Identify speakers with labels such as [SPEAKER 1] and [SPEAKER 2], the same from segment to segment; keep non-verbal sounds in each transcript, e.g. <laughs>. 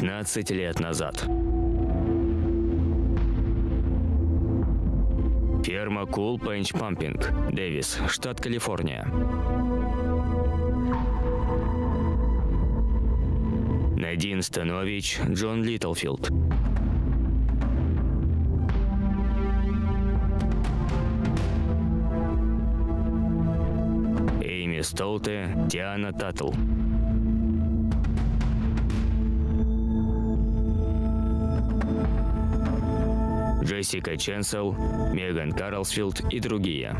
[SPEAKER 1] 15 лет назад. Ферма Cool Page Pumping, Дэвис, штат Калифорния. Надин Станович, Джон Литлфилд. Эйми Столте, Диана Таттл. Джессика Ченсел, Меган Карлсфилд и другие.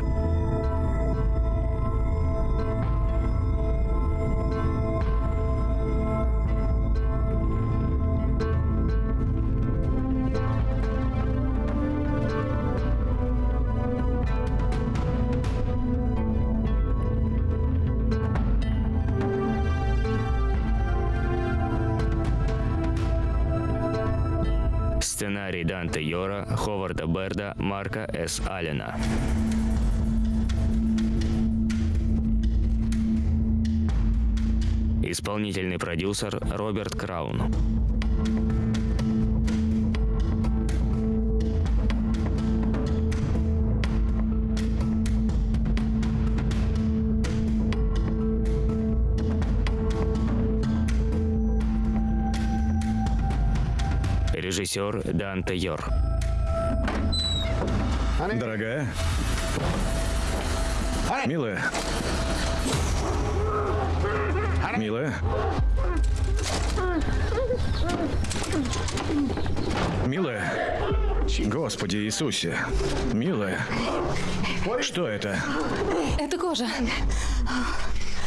[SPEAKER 1] Сценарий Данте Йора, Ховарда Берда, Марка С. Аллена. Исполнительный продюсер Роберт Краун. Режиссер Данте Йор.
[SPEAKER 2] Дорогая? Милая? Милая? Милая? Господи Иисусе. Милая? Что это?
[SPEAKER 3] Это кожа.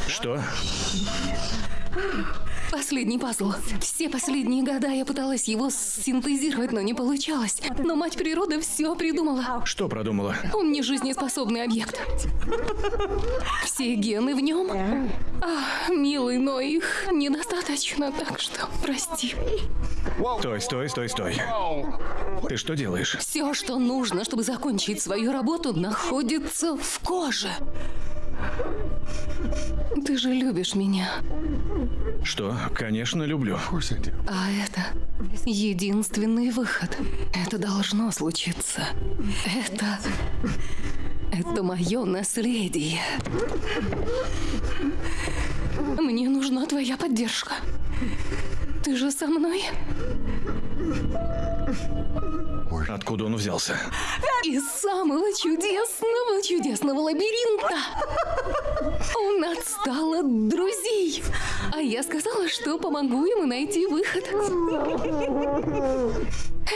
[SPEAKER 2] Что?
[SPEAKER 3] Последний пазл. Все последние года я пыталась его синтезировать, но не получалось. Но мать природа все придумала.
[SPEAKER 2] Что продумала?
[SPEAKER 3] Он не жизнеспособный объект. Все гены в нем. А, милый, но их недостаточно, так что прости.
[SPEAKER 2] Стой, стой, стой, стой. Ты что делаешь?
[SPEAKER 3] Все, что нужно, чтобы закончить свою работу, находится в коже. Ты же любишь меня.
[SPEAKER 2] Что? Конечно, люблю.
[SPEAKER 3] А это единственный выход. Это должно случиться. Это... Это мое наследие. Мне нужна твоя поддержка. Ты же со мной?
[SPEAKER 2] Откуда он взялся?
[SPEAKER 3] Из самого чудесного, чудесного лабиринта. Он отстал от друзей. А я сказала, что помогу ему найти выход.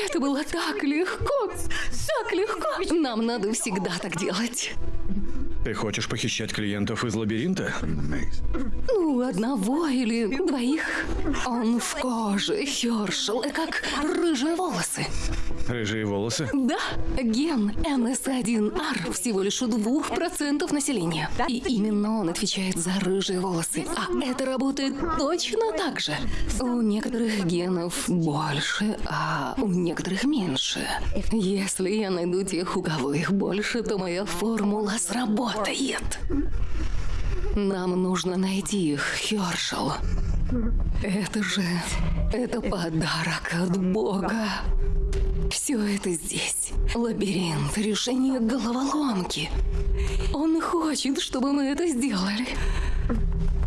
[SPEAKER 3] Это было так легко. Так легко. Нам надо всегда так делать.
[SPEAKER 2] Ты хочешь похищать клиентов из лабиринта?
[SPEAKER 3] Ну, одного или двоих. Он в коже, Хершел, как рыжие волосы.
[SPEAKER 2] Рыжие волосы?
[SPEAKER 3] Да, ген МС1Р всего лишь у двух процентов населения. И именно он отвечает за рыжие волосы. А это работает точно так же. У некоторых генов больше, а у некоторых меньше. Если я найду тех, у кого их больше, то моя формула сработает. Нам нужно найти их, Хершел. Это же... Это подарок от Бога. Все это здесь. Лабиринт, решение головоломки. Он хочет, чтобы мы это сделали.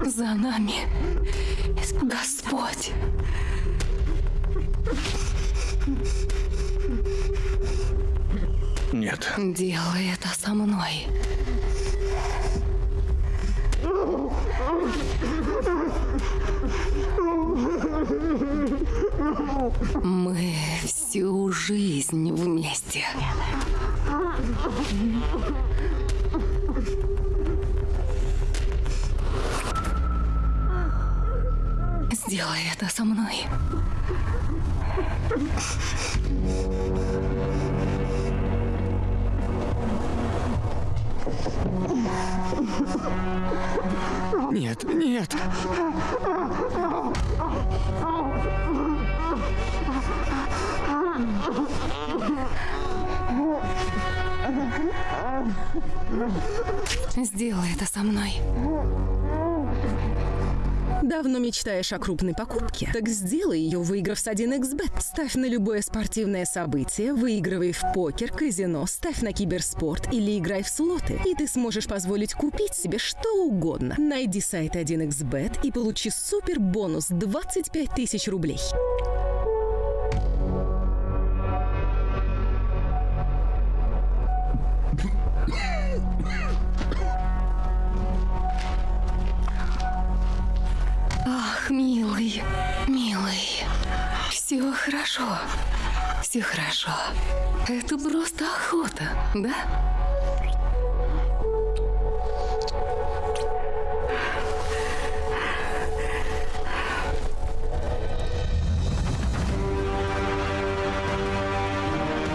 [SPEAKER 3] За нами. Господь.
[SPEAKER 2] Нет.
[SPEAKER 3] Делай это со мной. Мы всю жизнь вместе. Сделай это со мной.
[SPEAKER 1] Нет, нет.
[SPEAKER 3] Сделай это со мной.
[SPEAKER 4] Давно мечтаешь о крупной покупке? Так сделай ее, выиграв с 1xbet. Ставь на любое спортивное событие, выигрывай в покер, казино, ставь на киберспорт или играй в слоты. И ты сможешь позволить купить себе что угодно. Найди сайт 1xbet и получи супер бонус 25 тысяч рублей.
[SPEAKER 3] Милый, милый. Все хорошо. Все хорошо. Это просто охота, да?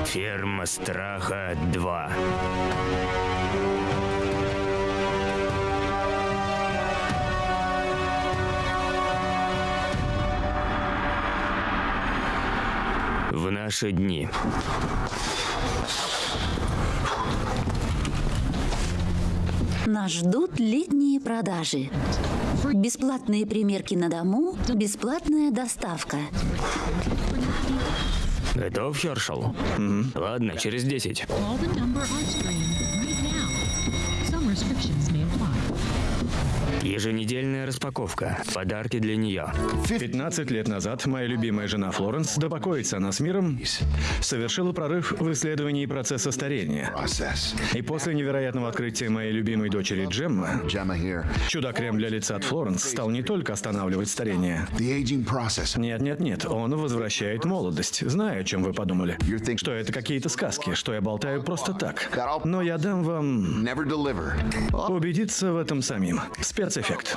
[SPEAKER 1] Ферма страха 2. В наши дни.
[SPEAKER 5] Нас ждут летние продажи. Бесплатные примерки на дому, бесплатная доставка.
[SPEAKER 1] Готов, Хершел? Ладно, через 10. Еженедельная распаковка. Подарки для нее.
[SPEAKER 2] 15 лет назад моя любимая жена Флоренс, да покоится она с миром, совершила прорыв в исследовании процесса старения. И после невероятного открытия моей любимой дочери Джемма, чудо-крем для лица от Флоренс стал не только останавливать старение. Нет, нет, нет, он возвращает молодость. Знаю, о чем вы подумали. Что это какие-то сказки, что я болтаю просто так. Но я дам вам убедиться в этом самим. Спецэффект. Endeffekt.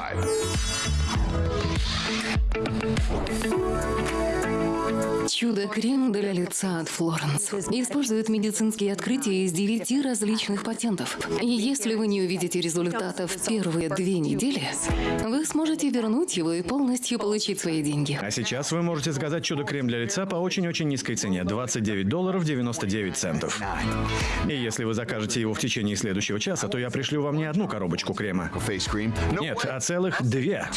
[SPEAKER 3] Чудо-крем для лица от Флоренс. Использует медицинские открытия из девяти различных патентов. И если вы не увидите результата в первые две недели, вы сможете вернуть его и полностью получить свои деньги.
[SPEAKER 2] А сейчас вы можете заказать чудо-крем для лица по очень-очень низкой цене – 29 долларов 99 центов. И если вы закажете его в течение следующего часа, то я пришлю вам не одну коробочку крема. Нет, а целых две.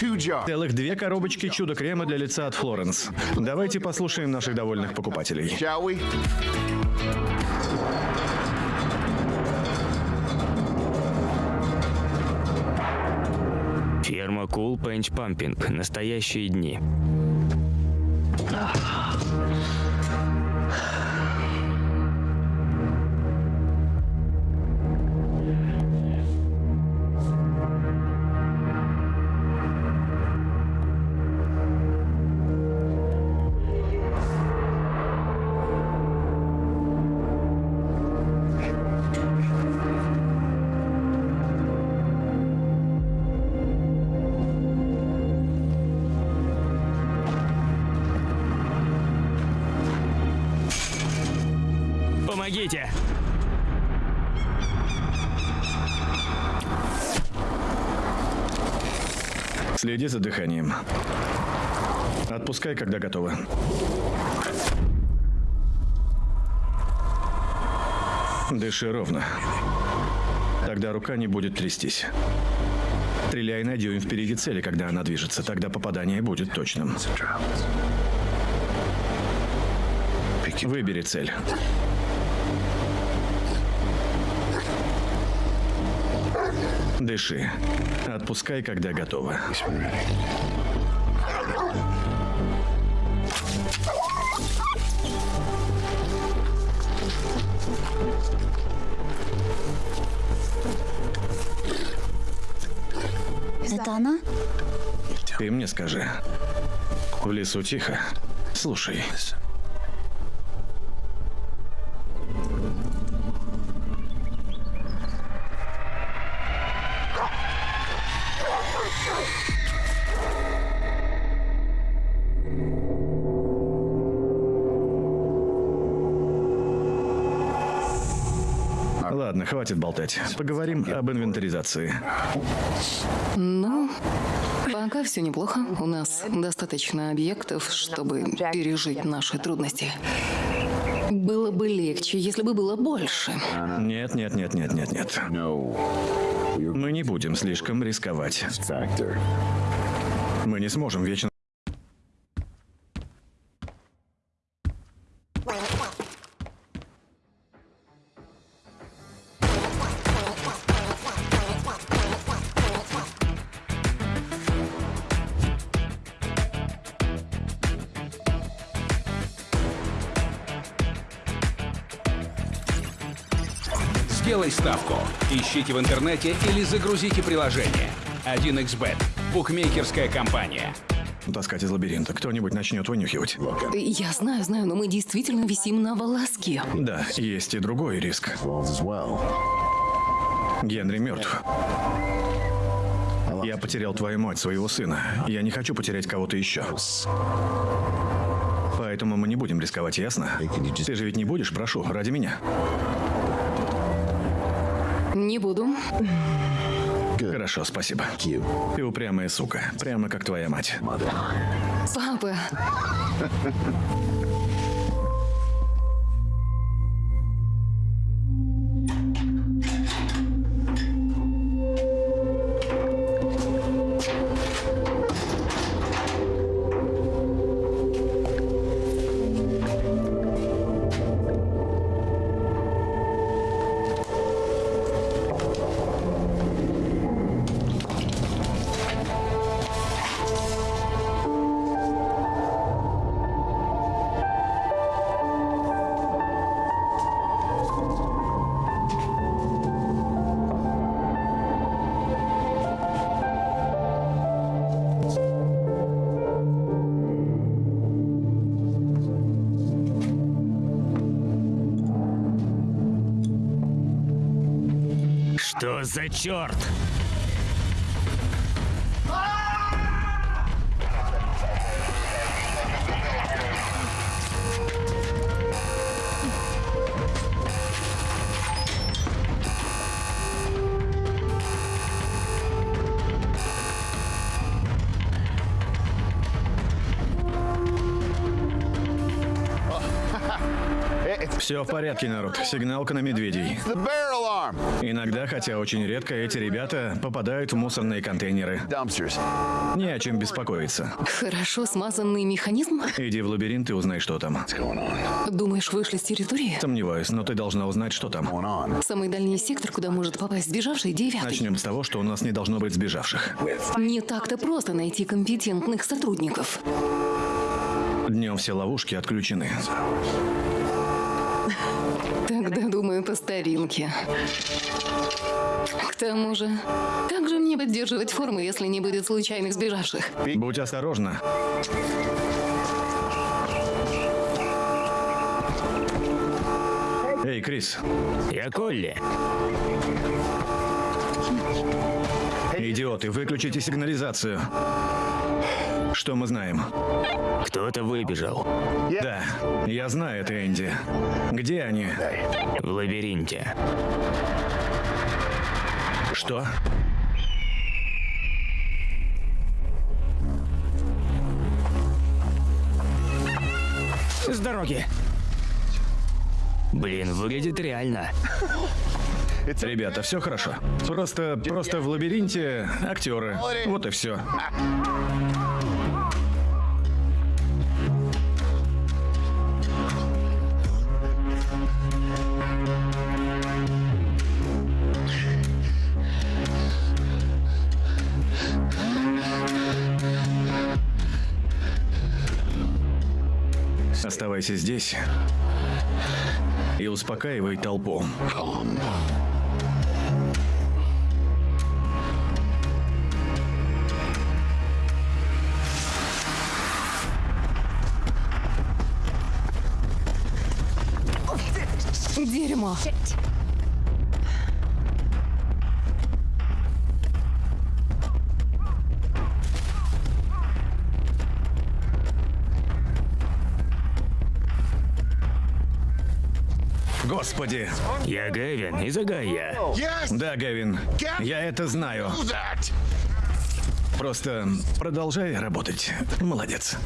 [SPEAKER 2] Целых две коробочки чудо-крема для лица от Флоренс. Давайте послушаем наших довольных покупателей.
[SPEAKER 1] Ферма Cool Пенч Пампинг. Настоящие дни. Помогите!
[SPEAKER 2] Отпускай, когда готово. Дыши ровно. Тогда рука не будет трястись. Стреляй на дюйм впереди цели, когда она движется. Тогда попадание будет точным. Выбери цель. Дыши. Отпускай, когда готово.
[SPEAKER 5] Это она?
[SPEAKER 2] Ты мне скажи. В лесу тихо. Слушай. Хватит болтать. Поговорим об инвентаризации.
[SPEAKER 3] Ну, пока все неплохо. У нас достаточно объектов, чтобы пережить наши трудности. Было бы легче, если бы было больше.
[SPEAKER 2] Нет, нет, нет, нет, нет, нет. Мы не будем слишком рисковать. Мы не сможем вечно...
[SPEAKER 6] Ищите в интернете или загрузите приложение. 1xbet. Букмекерская компания.
[SPEAKER 2] таскать из лабиринта. Кто-нибудь начнет вынюхивать.
[SPEAKER 3] Я знаю, знаю, но мы действительно висим на волоске.
[SPEAKER 2] Да, есть и другой риск. Генри мертв. Я потерял твою мать, своего сына. Я не хочу потерять кого-то еще. Поэтому мы не будем рисковать, ясно? Ты же ведь не будешь, прошу, ради меня.
[SPEAKER 3] Не буду.
[SPEAKER 2] Хорошо, спасибо. Ты упрямая сука, прямо как твоя мать.
[SPEAKER 3] Папа,
[SPEAKER 1] Что за черт?
[SPEAKER 2] Все в порядке, народ. Сигналка на медведей. Иногда, хотя очень редко, эти ребята попадают в мусорные контейнеры. Не о чем беспокоиться.
[SPEAKER 3] хорошо смазанный механизм?
[SPEAKER 2] Иди в лабиринт и узнай, что там.
[SPEAKER 3] Думаешь, вышли с территории?
[SPEAKER 2] Сомневаюсь, но ты должна узнать, что там.
[SPEAKER 3] Самый дальний сектор, куда может попасть сбежавший, девятый.
[SPEAKER 2] Начнем с того, что у нас не должно быть сбежавших.
[SPEAKER 3] Не так-то просто найти компетентных сотрудников.
[SPEAKER 2] Днем все ловушки отключены.
[SPEAKER 3] По старинке. К тому же, как же мне поддерживать форму, если не будет случайных сбежавших?
[SPEAKER 2] Будь осторожна. Эй, Крис,
[SPEAKER 1] Я Колли.
[SPEAKER 2] идиоты, выключите сигнализацию. Что мы знаем?
[SPEAKER 1] Кто-то выбежал.
[SPEAKER 2] Да, я знаю это, Энди. Где они?
[SPEAKER 1] В лабиринте.
[SPEAKER 2] Что?
[SPEAKER 1] С дороги. Блин, выглядит реально.
[SPEAKER 2] Ребята, все хорошо. Просто, просто в лабиринте актеры. Вот и все. Оставайся здесь и успокаивай толпу.
[SPEAKER 3] Дерьмо.
[SPEAKER 2] Господи!
[SPEAKER 1] Я Гэвин из.
[SPEAKER 7] Yes.
[SPEAKER 2] Да, Гевин, я это знаю. Просто продолжай работать. Молодец.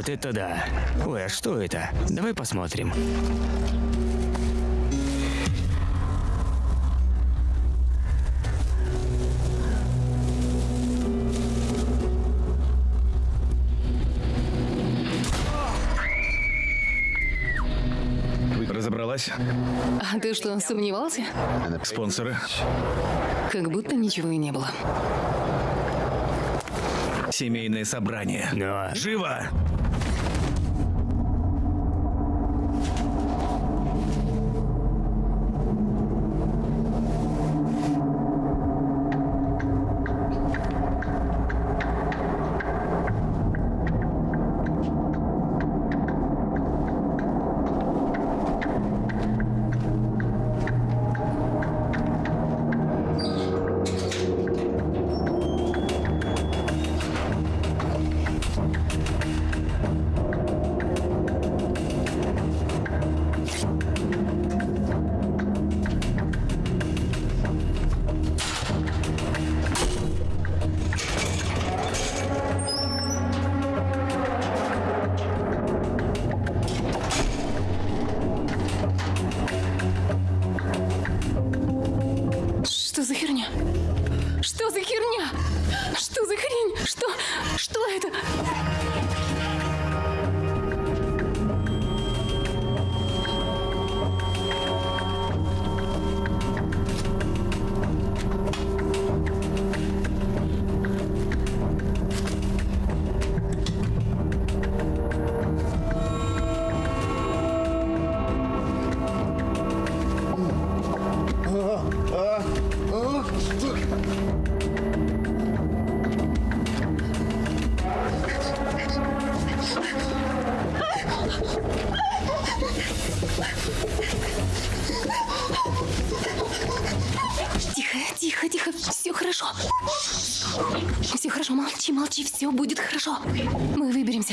[SPEAKER 1] Вот это да. Ой, а что это? Давай посмотрим.
[SPEAKER 2] Разобралась?
[SPEAKER 3] А ты что, сомневался?
[SPEAKER 2] Спонсоры?
[SPEAKER 3] Как будто ничего и не было.
[SPEAKER 2] Семейное собрание.
[SPEAKER 1] Но...
[SPEAKER 2] Живо!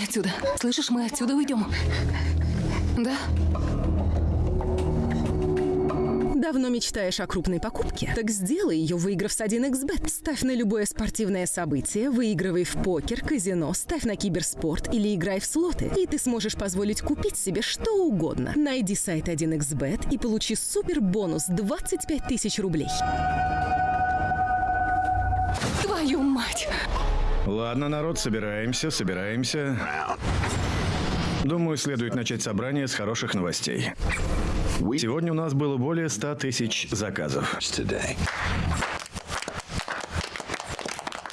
[SPEAKER 3] Отсюда. Слышишь, мы отсюда уйдем. Да?
[SPEAKER 4] Давно мечтаешь о крупной покупке? Так сделай ее, выиграв с 1xbet. Ставь на любое спортивное событие, выигрывай в покер, казино, ставь на киберспорт или играй в слоты. И ты сможешь позволить купить себе что угодно. Найди сайт 1xbet и получи супер бонус 25 тысяч рублей.
[SPEAKER 2] Ладно, народ, собираемся, собираемся. Думаю, следует начать собрание с хороших новостей. Сегодня у нас было более 100 тысяч заказов.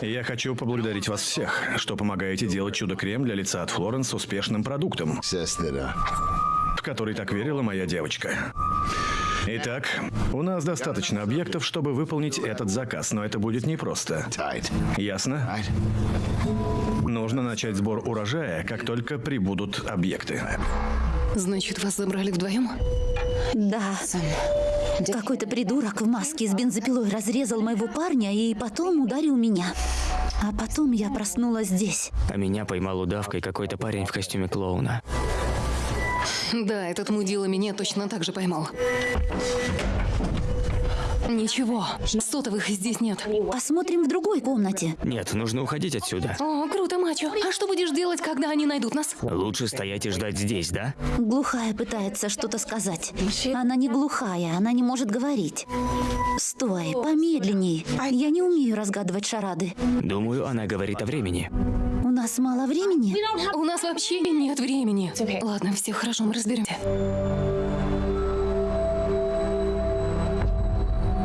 [SPEAKER 2] Я хочу поблагодарить вас всех, что помогаете делать чудо-крем для лица от Флоренс успешным продуктом, в который так верила моя девочка. Итак, у нас достаточно объектов, чтобы выполнить этот заказ, но это будет непросто. Ясно? Нужно начать сбор урожая, как только прибудут объекты.
[SPEAKER 3] Значит, вас забрали вдвоем?
[SPEAKER 5] Да. Какой-то придурок в маске с бензопилой разрезал моего парня и потом ударил меня. А потом я проснулась здесь.
[SPEAKER 1] А меня поймал удавкой какой-то парень в костюме клоуна.
[SPEAKER 3] Да, этот мудила меня точно так же поймал. Ничего, сотовых здесь нет.
[SPEAKER 5] Посмотрим в другой комнате.
[SPEAKER 1] Нет, нужно уходить отсюда.
[SPEAKER 3] О, круто, мачо. А что будешь делать, когда они найдут нас?
[SPEAKER 1] Лучше стоять и ждать здесь, да?
[SPEAKER 5] Глухая пытается что-то сказать. Она не глухая, она не может говорить. Стой, помедленней. Я не умею разгадывать шарады.
[SPEAKER 1] Думаю, она говорит о времени.
[SPEAKER 5] У нас мало времени.
[SPEAKER 3] У нас вообще нет времени. Ладно, все хорошо, мы разберемся.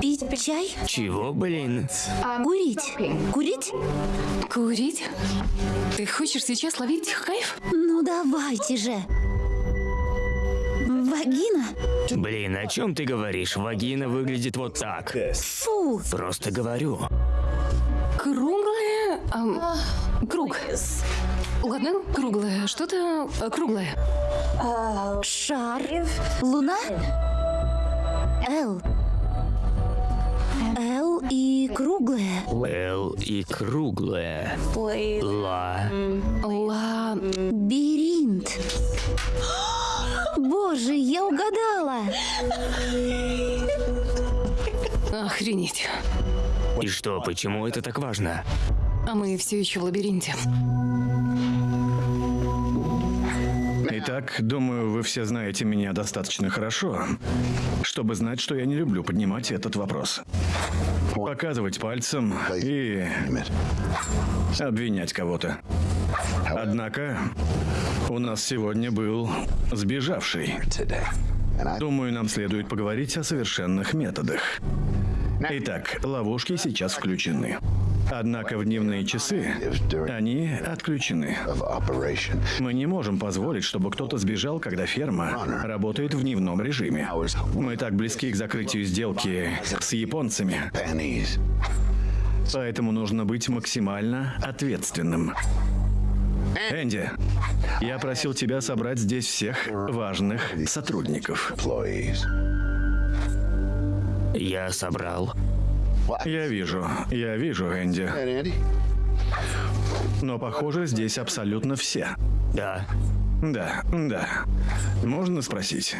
[SPEAKER 5] Пить чай?
[SPEAKER 1] Чего, блин?
[SPEAKER 5] Курить? Курить?
[SPEAKER 3] Курить? Ты хочешь сейчас ловить кайф?
[SPEAKER 5] Ну давайте же. Вагина?
[SPEAKER 1] Блин, о чем ты говоришь? Вагина выглядит вот так.
[SPEAKER 5] Фу.
[SPEAKER 1] Просто говорю.
[SPEAKER 3] Круглое? ам, круг. Ладно, круглое. Что-то э, круглое.
[SPEAKER 5] Шар. Луна? Л. Л и круглая.
[SPEAKER 1] Л и круглая. Ла.
[SPEAKER 3] Ла...
[SPEAKER 5] Биринт. Боже, я угадала.
[SPEAKER 3] Охренеть.
[SPEAKER 1] И что, почему это так важно?
[SPEAKER 3] А мы все еще в лабиринте.
[SPEAKER 2] Итак, думаю, вы все знаете меня достаточно хорошо, чтобы знать, что я не люблю поднимать этот вопрос. Показывать пальцем и обвинять кого-то. Однако, у нас сегодня был сбежавший. Думаю, нам следует поговорить о совершенных методах. Итак, ловушки сейчас включены. Однако в дневные часы они отключены. Мы не можем позволить, чтобы кто-то сбежал, когда ферма работает в дневном режиме. Мы так близки к закрытию сделки с японцами. Поэтому нужно быть максимально ответственным. Энди, я просил тебя собрать здесь всех важных сотрудников.
[SPEAKER 1] Я собрал.
[SPEAKER 2] Я вижу, я вижу, Энди. Но похоже, здесь абсолютно все.
[SPEAKER 1] Да.
[SPEAKER 2] Да, да. Можно спросить?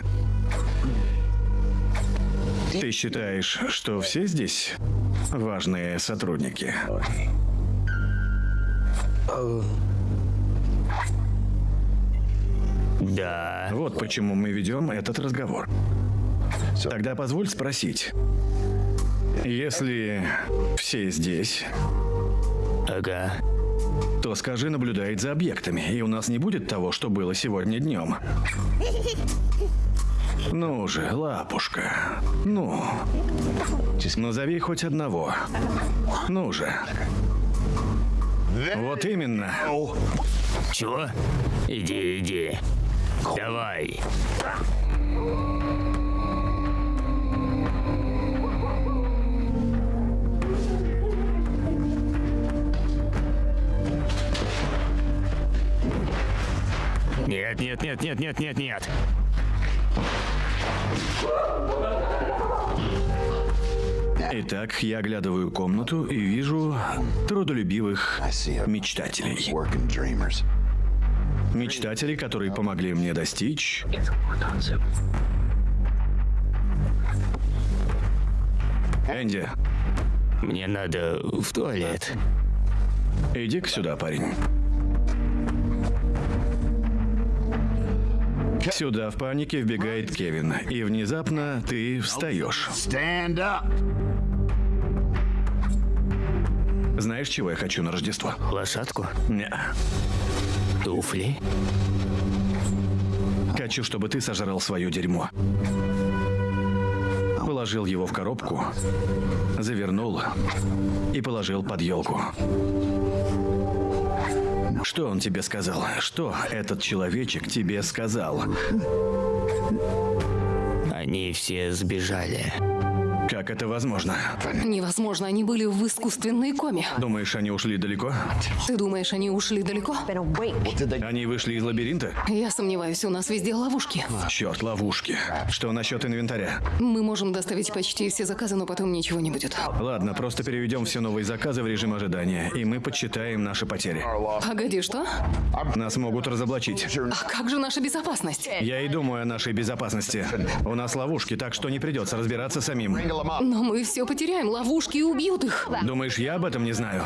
[SPEAKER 2] Ты считаешь, что все здесь важные сотрудники?
[SPEAKER 1] Да.
[SPEAKER 2] Вот почему мы ведем этот разговор. Тогда позволь спросить. Если все здесь,
[SPEAKER 1] Ага.
[SPEAKER 2] то скажи, наблюдает за объектами, и у нас не будет того, что было сегодня днем. Ну же, лапушка. Ну. Назови хоть одного. Ну же. Вот именно.
[SPEAKER 1] Чего? Иди, иди. Давай. Нет, нет, нет, нет, нет, нет, нет.
[SPEAKER 2] Итак, я оглядываю комнату и вижу трудолюбивых мечтателей. Мечтатели, которые помогли мне достичь Энди,
[SPEAKER 1] Мне надо в туалет.
[SPEAKER 2] иди-ка сюда, парень. Сюда в панике вбегает Кевин, и внезапно ты встаешь. Знаешь, чего я хочу на Рождество?
[SPEAKER 1] Лошадку?
[SPEAKER 2] Не.
[SPEAKER 1] Туфли?
[SPEAKER 2] Хочу, чтобы ты сожрал свое дерьмо. Положил его в коробку, завернул и положил под елку. Что он тебе сказал? Что этот человечек тебе сказал?
[SPEAKER 1] Они все сбежали.
[SPEAKER 2] Как это возможно?
[SPEAKER 3] Невозможно, они были в искусственной коме.
[SPEAKER 2] Думаешь, они ушли далеко?
[SPEAKER 3] Ты думаешь, они ушли далеко?
[SPEAKER 2] Они вышли из лабиринта?
[SPEAKER 3] Я сомневаюсь, у нас везде ловушки.
[SPEAKER 2] Черт, ловушки. Что насчет инвентаря?
[SPEAKER 3] Мы можем доставить почти все заказы, но потом ничего не будет.
[SPEAKER 2] Ладно, просто переведем все новые заказы в режим ожидания, и мы подсчитаем наши потери.
[SPEAKER 3] Погоди, что?
[SPEAKER 2] Нас могут разоблачить.
[SPEAKER 3] А как же наша безопасность?
[SPEAKER 2] Я и думаю о нашей безопасности. У нас ловушки, так что не придется разбираться самим.
[SPEAKER 3] Но мы все потеряем, ловушки и убьют их.
[SPEAKER 2] Думаешь, я об этом не знаю?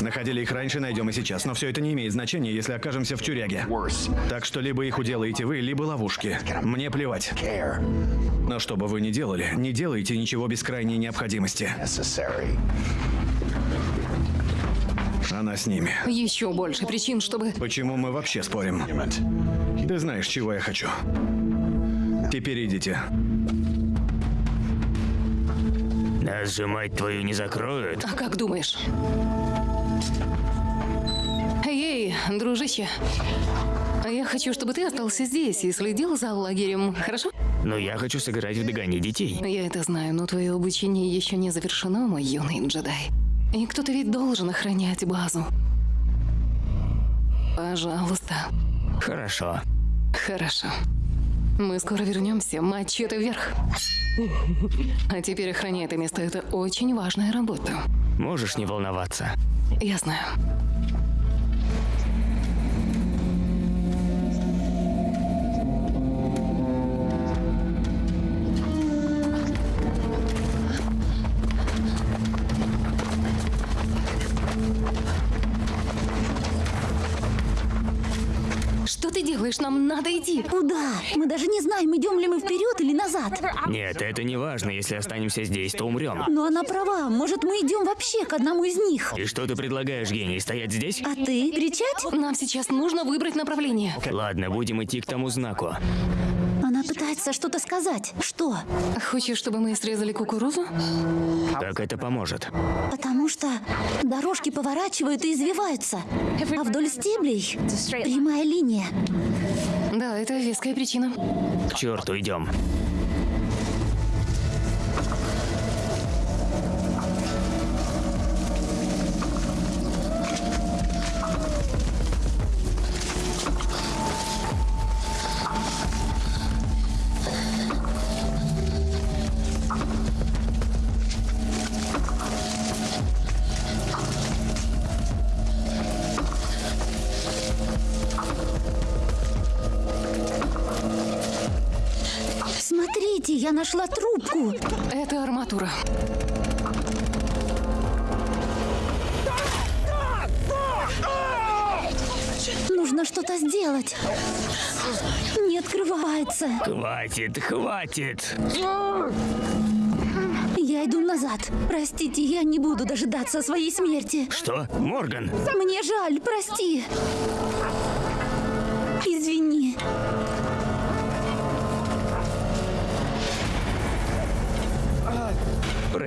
[SPEAKER 2] Находили их раньше, найдем и сейчас. Но все это не имеет значения, если окажемся в тюряге. Так что либо их уделаете вы, либо ловушки. Мне плевать. Но что бы вы ни делали, не делайте ничего без крайней необходимости. Она с ними.
[SPEAKER 3] Еще больше причин, чтобы...
[SPEAKER 2] Почему мы вообще спорим? Ты знаешь, чего я хочу. Теперь идите.
[SPEAKER 1] Нас же, мать твою, не закроют.
[SPEAKER 3] А как думаешь? Эй, дружище. Я хочу, чтобы ты остался здесь и следил за лагерем, хорошо?
[SPEAKER 1] Но я хочу сыграть в догони детей.
[SPEAKER 3] Я это знаю, но твое обучение еще не завершено, мой юный джедай. И кто-то ведь должен охранять базу. Пожалуйста.
[SPEAKER 1] Хорошо.
[SPEAKER 3] Хорошо. Мы скоро вернемся, мачете вверх. А теперь охраняй это место, это очень важная работа.
[SPEAKER 1] Можешь не волноваться.
[SPEAKER 3] Я знаю. Делаешь? Нам надо идти.
[SPEAKER 5] Куда? Мы даже не знаем, идем ли мы вперед или назад.
[SPEAKER 1] Нет, это не важно. Если останемся здесь, то умрем.
[SPEAKER 5] Но она права. Может, мы идем вообще к одному из них?
[SPEAKER 1] И что ты предлагаешь, гений? Стоять здесь?
[SPEAKER 5] А ты? Кричать?
[SPEAKER 3] Нам сейчас нужно выбрать направление.
[SPEAKER 1] Ладно, будем идти к тому знаку.
[SPEAKER 5] Она пытается что-то сказать. Что?
[SPEAKER 3] Хочешь, чтобы мы срезали кукурузу?
[SPEAKER 1] Как это поможет?
[SPEAKER 5] Потому что дорожки поворачивают и извиваются. А вдоль стеблей прямая линия.
[SPEAKER 3] Да, это веская причина.
[SPEAKER 1] К черту, идем.
[SPEAKER 5] Нашла трубку.
[SPEAKER 3] Это арматура.
[SPEAKER 5] Нужно что-то сделать. Не открывается.
[SPEAKER 1] Хватит, хватит.
[SPEAKER 5] Я иду назад. Простите, я не буду дожидаться своей смерти.
[SPEAKER 1] Что? Морган?
[SPEAKER 5] Мне жаль, прости. Извини.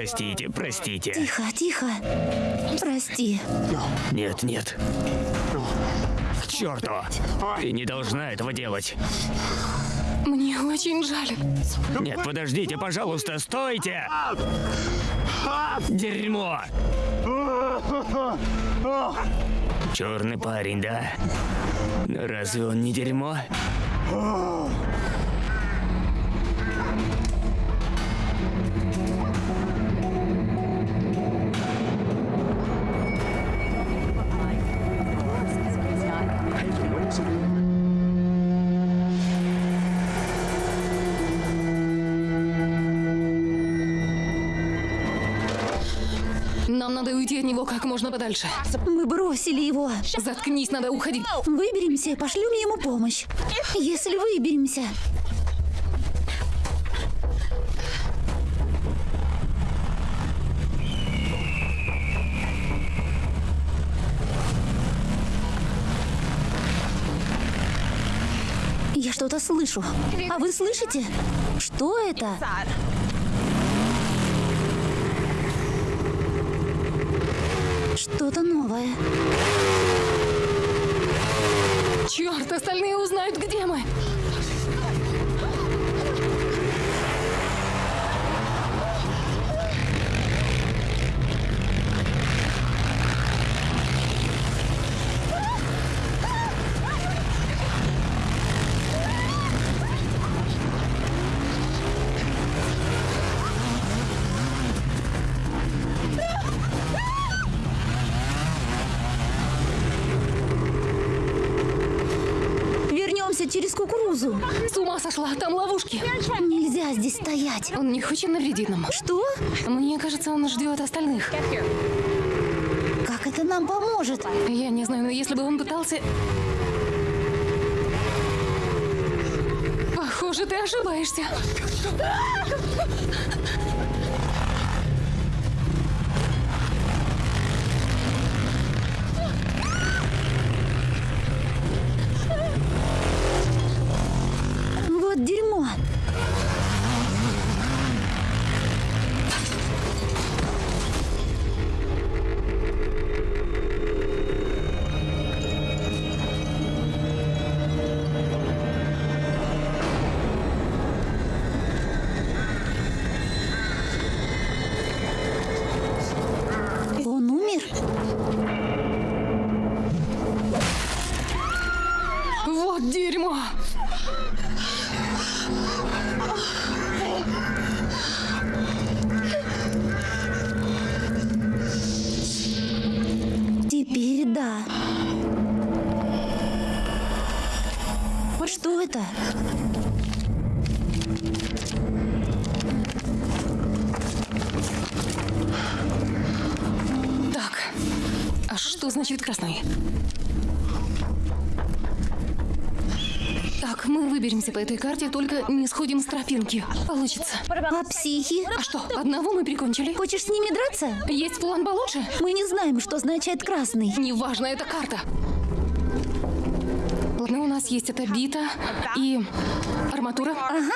[SPEAKER 1] Простите, простите.
[SPEAKER 5] Тихо, тихо. Прости.
[SPEAKER 1] Нет, нет. К черту. Ты не должна этого делать.
[SPEAKER 3] Мне очень жаль.
[SPEAKER 1] Нет, подождите, пожалуйста, стойте! Дерьмо! Черный парень, да? Разве он не дерьмо?
[SPEAKER 3] Как можно подальше.
[SPEAKER 5] Мы бросили его.
[SPEAKER 3] Заткнись, надо уходить.
[SPEAKER 5] Выберемся, пошлем ему помощь. Если выберемся. Я что-то слышу. А вы слышите? Что это? Что-то новое.
[SPEAKER 3] Черт, остальные узнают, где мы.
[SPEAKER 5] Кукурузу.
[SPEAKER 3] С ума сошла, там ловушки.
[SPEAKER 5] Нельзя здесь стоять.
[SPEAKER 3] Он не хочет навредить нам.
[SPEAKER 5] Что?
[SPEAKER 3] Мне кажется, он ждет остальных.
[SPEAKER 5] Как это нам поможет?
[SPEAKER 3] Я не знаю, но если бы он пытался... Похоже, ты ошибаешься. Выберемся по этой карте, только не сходим с тропинки. Получится.
[SPEAKER 5] А психи?
[SPEAKER 3] А что, одного мы прикончили?
[SPEAKER 5] Хочешь с ними драться?
[SPEAKER 3] Есть план получше?
[SPEAKER 5] Мы не знаем, что означает красный.
[SPEAKER 3] Неважно, это карта. Ладно, у нас есть эта бита и арматура.
[SPEAKER 5] Ага.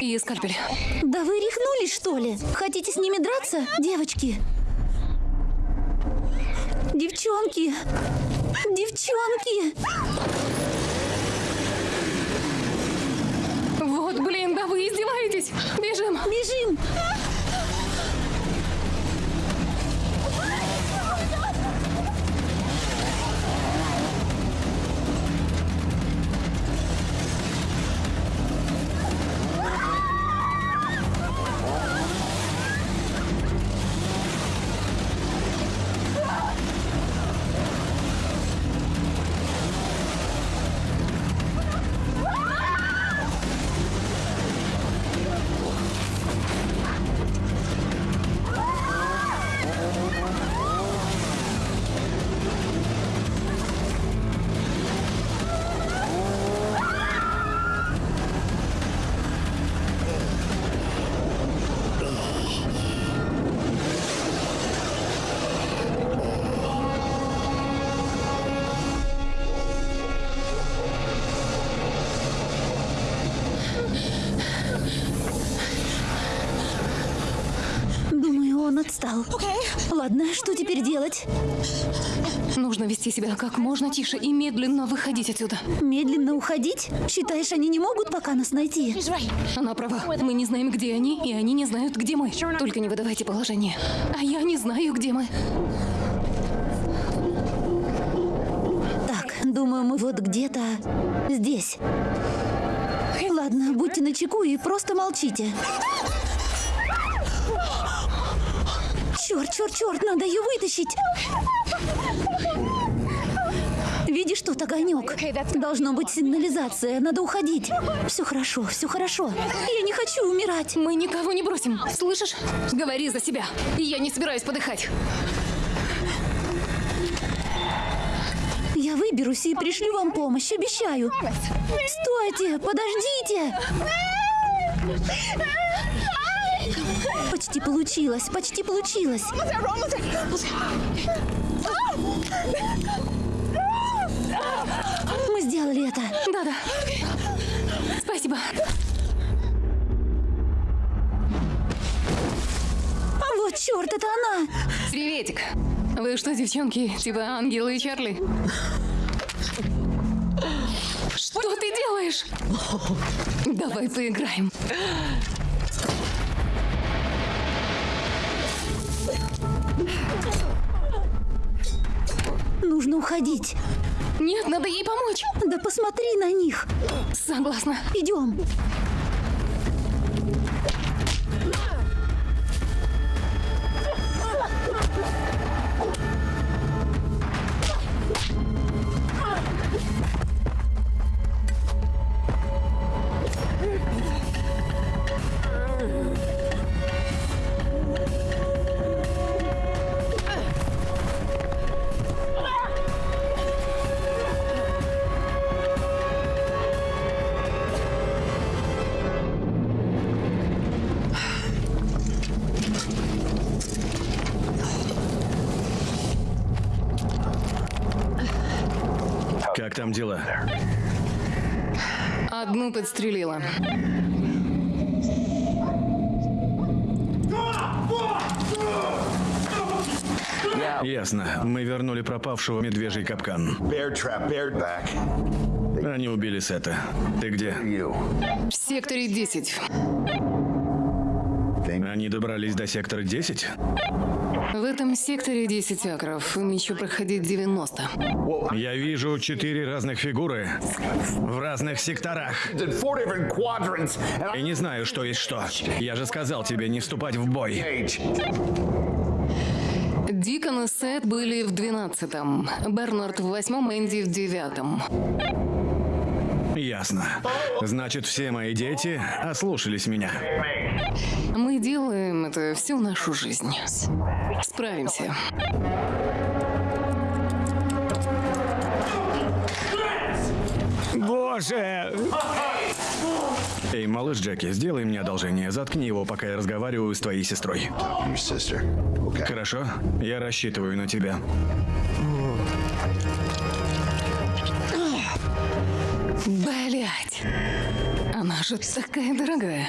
[SPEAKER 3] И скальпель.
[SPEAKER 5] Да вы рехнулись, что ли? Хотите с ними драться, девочки? Девчонки! Девчонки!
[SPEAKER 3] Вот, блин, да вы издеваетесь. Бежим.
[SPEAKER 5] Бежим! Делать?
[SPEAKER 3] Нужно вести себя как можно тише и медленно выходить отсюда.
[SPEAKER 5] Медленно уходить? Считаешь, они не могут пока нас найти?
[SPEAKER 3] Она права. Мы не знаем, где они, и они не знают, где мы. Только не выдавайте положение. А я не знаю, где мы.
[SPEAKER 5] Так, думаю, мы вот где-то здесь. Ладно, будьте начеку и просто молчите. Черт, черт, черт, надо ее вытащить. Видишь тут огонек? Должно быть сигнализация, надо уходить. Все хорошо, все хорошо. Я не хочу умирать.
[SPEAKER 3] Мы никого не бросим. Слышишь? Говори за себя. И я не собираюсь подыхать.
[SPEAKER 5] Я выберусь и пришлю вам помощь, обещаю. Стойте, подождите. Почти получилось, почти получилось. Мы сделали это.
[SPEAKER 3] Да-да. Спасибо.
[SPEAKER 5] Вот черт, это она.
[SPEAKER 3] Приветик. Вы что, девчонки, типа ангелы и Чарли? Что ты делаешь? Давай поиграем.
[SPEAKER 5] Нужно уходить.
[SPEAKER 3] Нет, надо ей помочь.
[SPEAKER 5] Да посмотри на них.
[SPEAKER 3] Согласна.
[SPEAKER 5] Идем.
[SPEAKER 3] Одну подстрелила.
[SPEAKER 2] Ясно. Мы вернули пропавшего медвежий капкан. Они убили Сета. Ты где?
[SPEAKER 3] В секторе 10.
[SPEAKER 2] Они добрались до сектора 10?
[SPEAKER 3] В этом секторе 10 акров. Им еще проходить 90.
[SPEAKER 2] Я вижу четыре разных фигуры в разных секторах. И не знаю, что есть что. Я же сказал тебе не вступать в бой.
[SPEAKER 3] Дикон и Сет были в 12-м. Бернард в 8-м, Энди в 9-м.
[SPEAKER 2] Ясно. Значит, все мои дети ослушались меня.
[SPEAKER 3] Мы делаем это всю нашу жизнь. Справимся.
[SPEAKER 1] боже!
[SPEAKER 2] Эй, малыш Джеки, сделай мне одолжение. Заткни его, пока я разговариваю с твоей сестрой. Хорошо? Я рассчитываю на тебя.
[SPEAKER 3] Блять. Она же такая дорогая.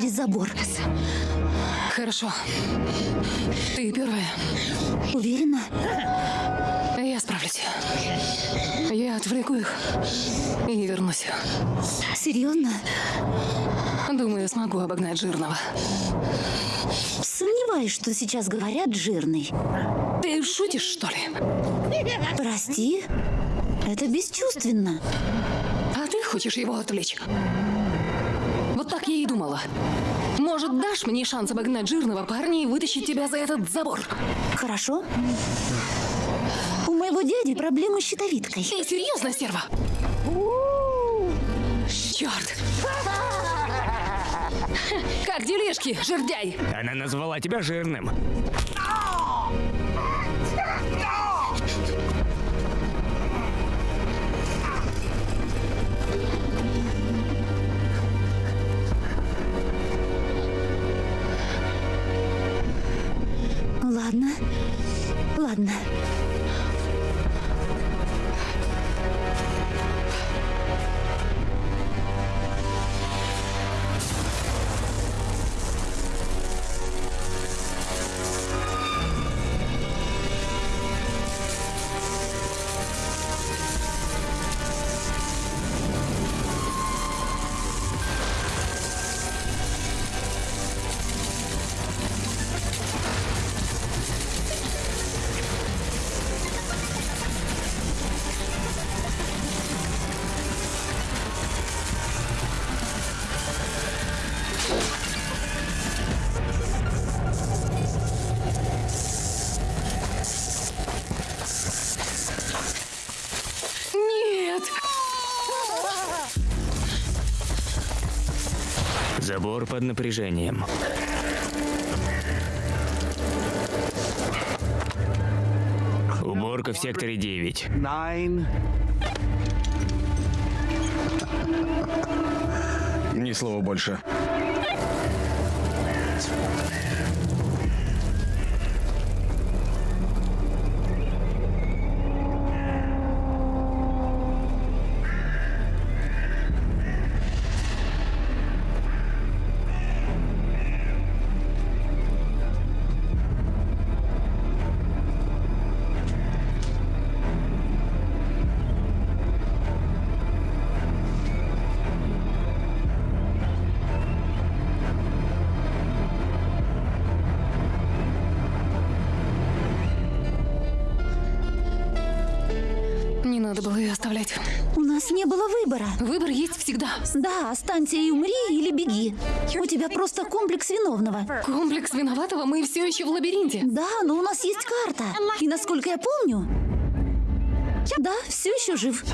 [SPEAKER 5] Через забор.
[SPEAKER 3] Хорошо. Ты первая.
[SPEAKER 5] Уверена?
[SPEAKER 3] Я справлюсь. Я отвлеку их и вернусь.
[SPEAKER 5] Серьезно?
[SPEAKER 3] Думаю, смогу обогнать жирного.
[SPEAKER 5] Сомневаюсь, что сейчас говорят жирный.
[SPEAKER 3] Ты шутишь, что ли?
[SPEAKER 5] Прости? Это бесчувственно.
[SPEAKER 3] А ты хочешь его отвлечь? Думала. Может, дашь мне шанс обогнать жирного парня и вытащить тебя за этот забор?
[SPEAKER 5] Хорошо? У моего дяди проблемы с щитовидкой.
[SPEAKER 3] Ты серьезно, стерва? Черт! Как делишки, жердяй?
[SPEAKER 1] Она назвала тебя жирным.
[SPEAKER 5] Ладно. Ладно.
[SPEAKER 1] Забор под напряжением. Уборка в секторе 9.
[SPEAKER 2] Ни слова больше.
[SPEAKER 5] Виновного.
[SPEAKER 3] Комплекс виноватого, мы все еще в лабиринте.
[SPEAKER 5] Да, но у нас есть карта. И насколько я помню... Да, все еще жив.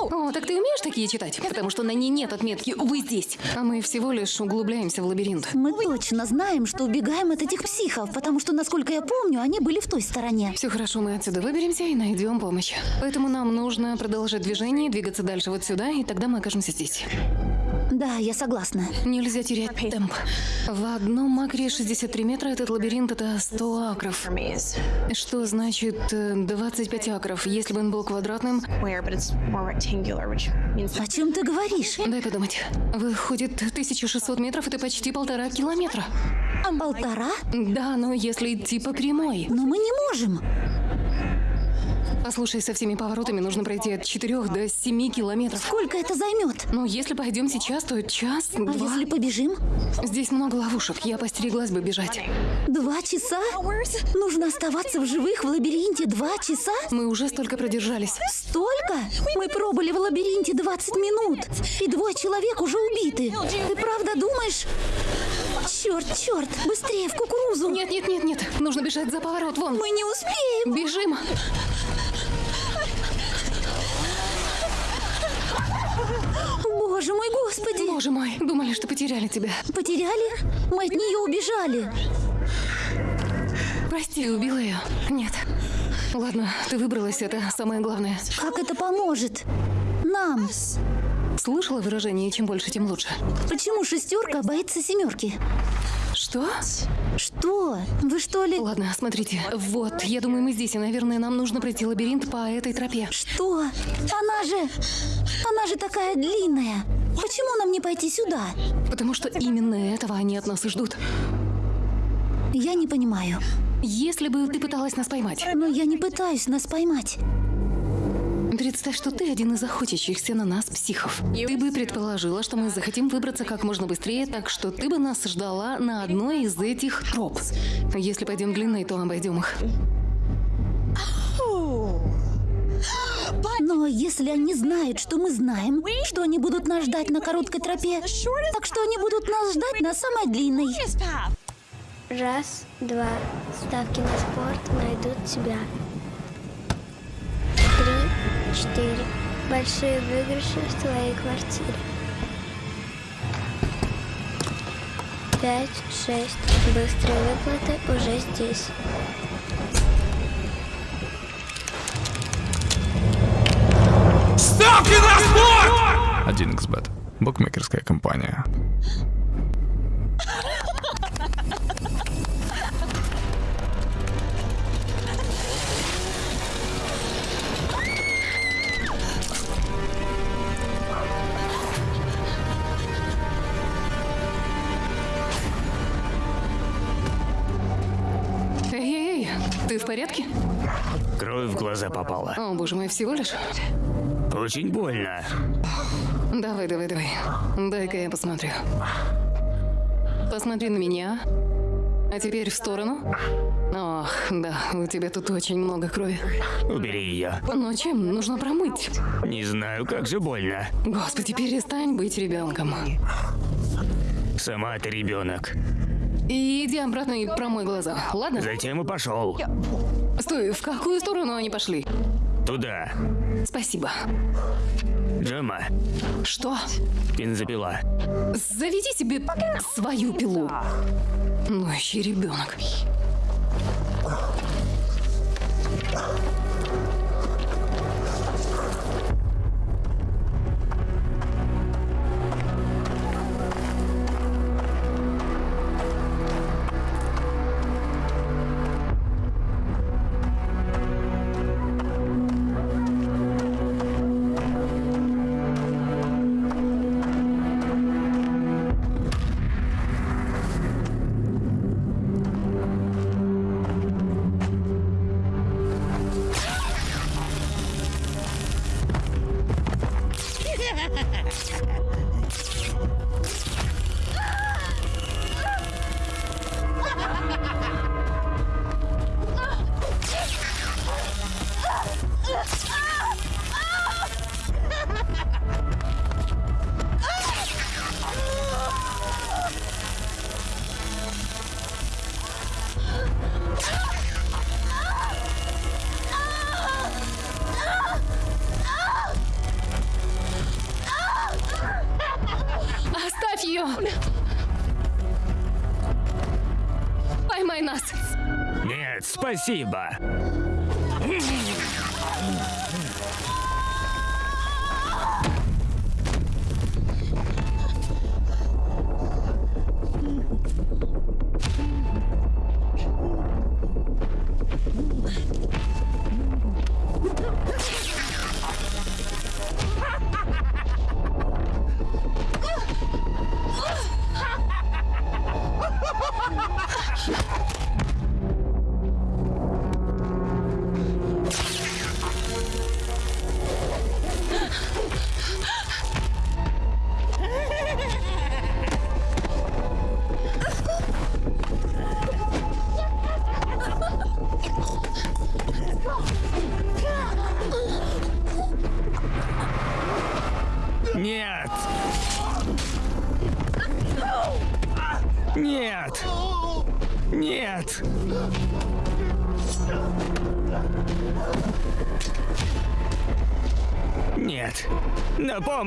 [SPEAKER 3] О, так ты умеешь такие читать? Потому что на ней нет отметки «Вы здесь». А мы всего лишь углубляемся в лабиринт.
[SPEAKER 5] Мы точно знаем, что убегаем от этих психов, потому что, насколько я помню, они были в той стороне.
[SPEAKER 3] Все хорошо, мы отсюда выберемся и найдем помощь. Поэтому нам нужно продолжать движение, двигаться дальше вот сюда, и тогда мы окажемся здесь.
[SPEAKER 5] Да, я согласна.
[SPEAKER 3] Нельзя терять темп. В одном акре 63 метра этот лабиринт это 100 акров. Что значит э, 25 акров? Если бы он был квадратным,
[SPEAKER 5] О чем ты говоришь?
[SPEAKER 3] дай подумать. Выходит 1600 метров это почти полтора километра.
[SPEAKER 5] Полтора?
[SPEAKER 3] Да, но если идти по прямой.
[SPEAKER 5] Но мы не можем.
[SPEAKER 3] Послушай, со всеми поворотами нужно пройти от 4 до 7 километров.
[SPEAKER 5] Сколько это займет?
[SPEAKER 3] Но если пойдем сейчас, то час,
[SPEAKER 5] А
[SPEAKER 3] два.
[SPEAKER 5] если побежим?
[SPEAKER 3] Здесь много ловушек, я постереглась бы бежать.
[SPEAKER 5] Два часа? Нужно оставаться в живых в лабиринте два часа?
[SPEAKER 3] Мы уже столько продержались.
[SPEAKER 5] Столько? Мы пробыли в лабиринте 20 минут, и двое человек уже убиты. Ты правда думаешь? Черт, черт, быстрее в кукурузу.
[SPEAKER 3] Нет, нет, нет, нет. Нужно бежать за поворот, вон.
[SPEAKER 5] Мы не успеем.
[SPEAKER 3] Бежим.
[SPEAKER 5] Боже мой, господи.
[SPEAKER 3] Боже мой, думали, что потеряли тебя.
[SPEAKER 5] Потеряли? Мы от нее убежали.
[SPEAKER 3] Прости, убила ее. Нет. Ладно, ты выбралась, это самое главное.
[SPEAKER 5] Как это поможет? Нам.
[SPEAKER 3] Слышала выражение «чем больше, тем лучше»?
[SPEAKER 5] Почему шестерка боится семерки?
[SPEAKER 3] Что?
[SPEAKER 5] Что? Вы что ли?
[SPEAKER 3] Ладно, смотрите. Вот, я думаю, мы здесь, и, наверное, нам нужно пройти лабиринт по этой тропе.
[SPEAKER 5] Что? Она же... Она же такая длинная. Почему нам не пойти сюда?
[SPEAKER 3] Потому что именно этого они от нас и ждут.
[SPEAKER 5] Я не понимаю.
[SPEAKER 3] Если бы ты пыталась нас поймать,
[SPEAKER 5] Но я не пытаюсь нас поймать.
[SPEAKER 3] Представь, что ты один из охотящихся на нас психов. Ты бы предположила, что мы захотим выбраться как можно быстрее, так что ты бы нас ждала на одной из этих троп. Если пойдем длинной, то обойдем их.
[SPEAKER 5] Но если они знают, что мы знаем, что они будут нас ждать на короткой тропе, так что они будут нас ждать на самой длинной.
[SPEAKER 8] Раз, два. Ставки на спорт найдут тебя. Три, четыре. Большие выигрыши в твоей квартире. Пять, шесть. Быстрые выплаты уже здесь.
[SPEAKER 6] Ставки на спорт!
[SPEAKER 9] 1xbet. Букмекерская компания.
[SPEAKER 3] Порядке?
[SPEAKER 1] Кровь в глаза попала.
[SPEAKER 3] О, боже мой, всего лишь?
[SPEAKER 1] Очень больно.
[SPEAKER 3] Давай, давай, давай. Дай-ка я посмотрю. Посмотри на меня. А теперь в сторону. Ох, да, у тебя тут очень много крови.
[SPEAKER 1] Убери ее.
[SPEAKER 3] Но чем? Нужно промыть.
[SPEAKER 1] Не знаю, как же больно.
[SPEAKER 3] Господи, перестань быть ребенком.
[SPEAKER 1] Сама ты ребенок.
[SPEAKER 3] И иди обратно и промой глаза, ладно?
[SPEAKER 1] Затем и пошел.
[SPEAKER 3] Стой, в какую сторону они пошли?
[SPEAKER 1] Туда.
[SPEAKER 3] Спасибо.
[SPEAKER 1] Джема,
[SPEAKER 3] Что?
[SPEAKER 1] бензопила.
[SPEAKER 3] Заведи себе свою пилу. Ну, еще ребенок.
[SPEAKER 1] Спасибо.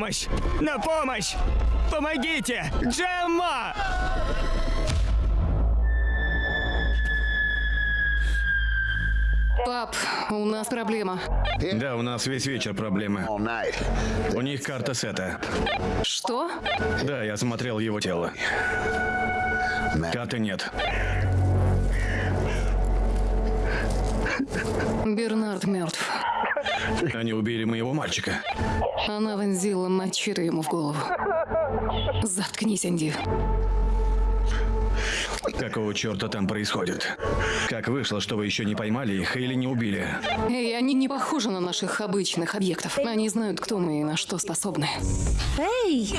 [SPEAKER 1] Помощь! На помощь! Помогите! Джемма!
[SPEAKER 3] Пап, у нас проблема.
[SPEAKER 2] Да, у нас весь вечер проблемы. У них карта сета.
[SPEAKER 3] Что?
[SPEAKER 2] Да, я смотрел его тело. Карты нет.
[SPEAKER 3] Бернард мертв.
[SPEAKER 2] Они убили моего мальчика.
[SPEAKER 3] Она вонзила мачете ему в голову. Заткнись, Энди.
[SPEAKER 2] Какого черта там происходит? Как вышло, что вы еще не поймали их или не убили?
[SPEAKER 3] Эй, они не похожи на наших обычных объектов. Они знают, кто мы и на что способны.
[SPEAKER 5] Эй!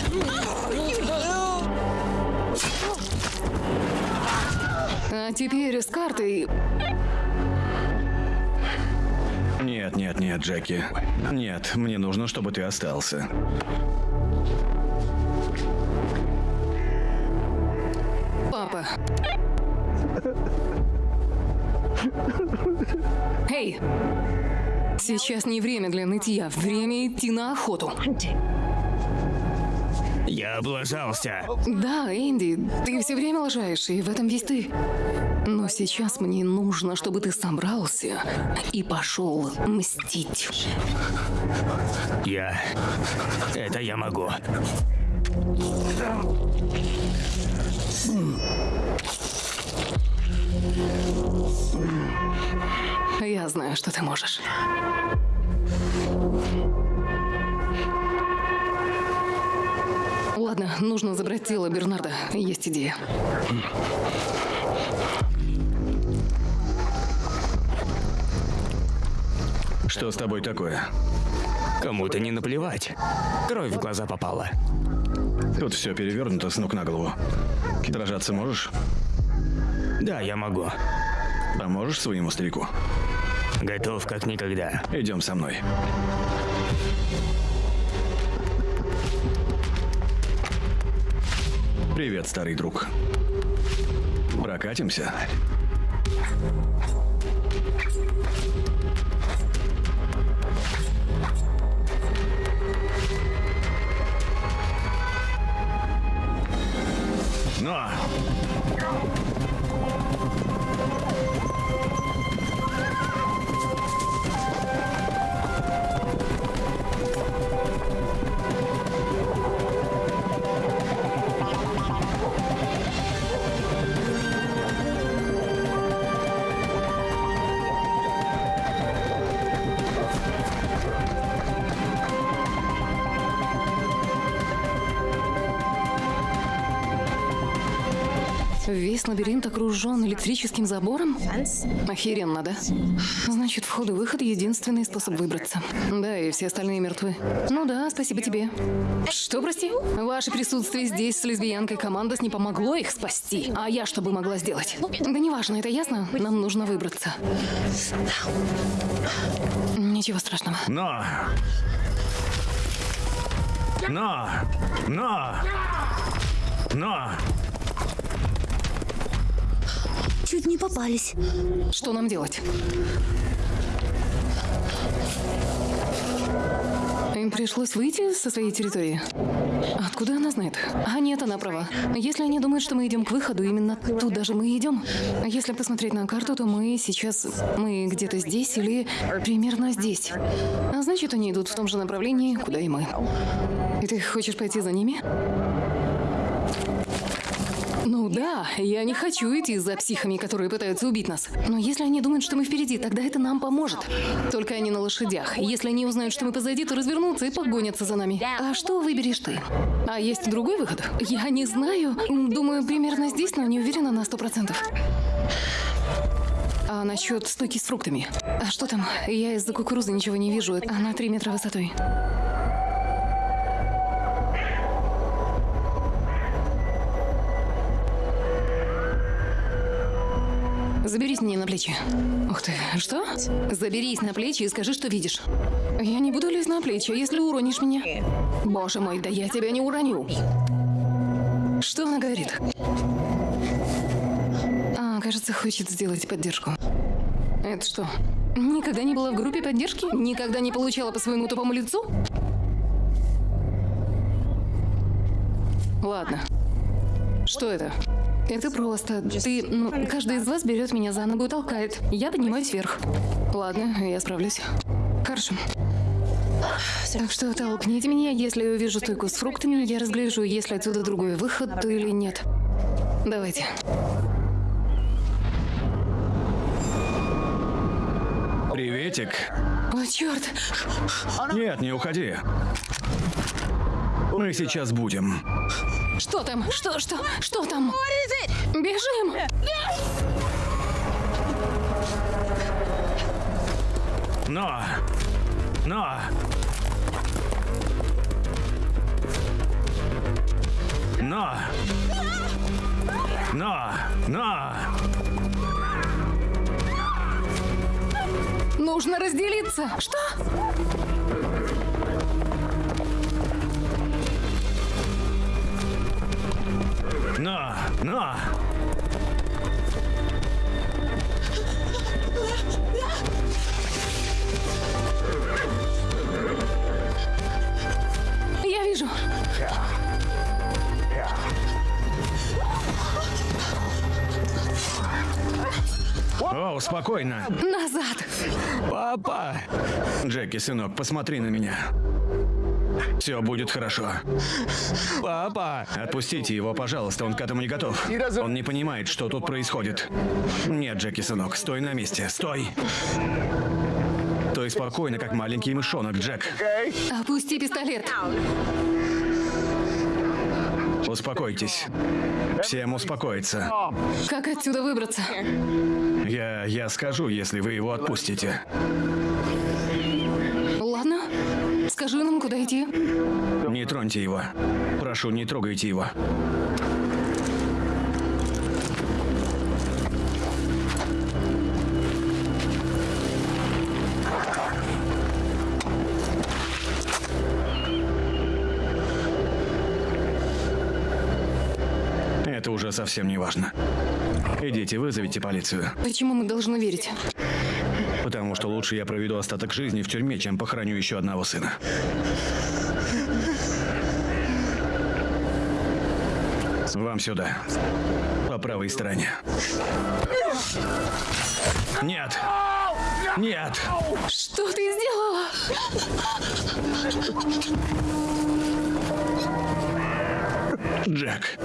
[SPEAKER 3] А теперь с картой...
[SPEAKER 2] Нет, нет, нет, Джеки. Нет, мне нужно, чтобы ты остался.
[SPEAKER 3] Папа. Эй! Сейчас не время для нытья, время идти на охоту.
[SPEAKER 1] Я облажался.
[SPEAKER 3] Да, Энди, ты все время лажаешь, и в этом весь ты. Но сейчас мне нужно, чтобы ты собрался и пошел мстить.
[SPEAKER 1] Я... Это я могу.
[SPEAKER 3] Я знаю, что ты можешь. Ладно, нужно забрать тело Бернарда. Есть идея.
[SPEAKER 2] Что с тобой такое?
[SPEAKER 1] Кому-то не наплевать. Кровь в глаза попала.
[SPEAKER 2] Тут все перевернуто с ног на голову. Дрожаться можешь?
[SPEAKER 1] Да, я могу.
[SPEAKER 2] Поможешь своему старику?
[SPEAKER 1] Готов как никогда.
[SPEAKER 2] Идем со мной. Привет, старый друг. Прокатимся? Но!
[SPEAKER 3] Окружен электрическим забором? Охеренно, да? Значит, вход и выход — единственный способ выбраться. Да, и все остальные мертвы. Ну да, спасибо тебе. Что, прости? Ваше присутствие здесь с лесбиянкой Командос не помогло их спасти. А я что бы могла сделать? Да неважно, это ясно? Нам нужно выбраться. Ничего страшного.
[SPEAKER 2] Но! Но! Но! Но!
[SPEAKER 5] Чуть не попались.
[SPEAKER 3] Что нам делать? Им пришлось выйти со своей территории. Откуда она знает? А нет, она права. Если они думают, что мы идем к выходу, именно туда же мы идем. Если посмотреть на карту, то мы сейчас... Мы где-то здесь или примерно здесь. А значит, они идут в том же направлении, куда и мы. И ты хочешь пойти за ними? Ну да, я не хочу идти за психами, которые пытаются убить нас. Но если они думают, что мы впереди, тогда это нам поможет. Только они на лошадях. Если они узнают, что мы позади, то развернутся и погонятся за нами. А что выберешь ты? А есть другой выход? Я не знаю. Думаю, примерно здесь, но не уверена на сто процентов. А насчет стойки с фруктами? А что там? Я из-за кукурузы ничего не вижу. Она три метра высотой. Заберись мне на плечи. Ух ты, что? Заберись на плечи и скажи, что видишь. Я не буду лезть на плечи, если уронишь меня. Боже мой, да я тебя не уроню. Что она говорит? А, кажется, хочет сделать поддержку. Это что? Никогда не была в группе поддержки? Никогда не получала по своему тупому лицу? Ладно. Что это? Это просто. Ты, ну, каждый из вас берет меня за ногу и толкает. Я поднимаюсь вверх. Ладно, я справлюсь. Хорошо. Так что толкните меня, если я увижу стойку с фруктами, я разгляжу, есть ли отсюда другой выход или нет. Давайте.
[SPEAKER 2] Приветик.
[SPEAKER 3] О, черт!
[SPEAKER 2] Нет, не уходи. Мы сейчас будем.
[SPEAKER 3] Что там? Что, что, что там? Бежим!
[SPEAKER 2] Но! Но! Но! Но! Но!
[SPEAKER 3] Нужно разделиться. Что?
[SPEAKER 2] Но! Но!
[SPEAKER 3] Я вижу.
[SPEAKER 2] О, спокойно.
[SPEAKER 3] Назад.
[SPEAKER 2] Папа! Джеки, сынок, посмотри на меня. Все будет хорошо. Папа! Отпустите его, пожалуйста, он к этому не готов. Он не понимает, что тут происходит. Нет, Джеки, сынок, стой на месте, стой! Стой спокойно, как маленький мышонок, Джек.
[SPEAKER 3] Опусти пистолет.
[SPEAKER 2] Успокойтесь. Всем успокоиться.
[SPEAKER 3] Как отсюда выбраться?
[SPEAKER 2] Я, я скажу, если вы его отпустите.
[SPEAKER 3] Скажи нам, куда идти.
[SPEAKER 2] Не троньте его. Прошу, не трогайте его. Это уже совсем не важно. Идите, вызовите полицию.
[SPEAKER 3] Почему мы должны верить?
[SPEAKER 2] Потому что лучше я проведу остаток жизни в тюрьме, чем похороню еще одного сына. Вам сюда. По правой стороне. Нет! Нет!
[SPEAKER 3] Что ты сделала?
[SPEAKER 2] Джек.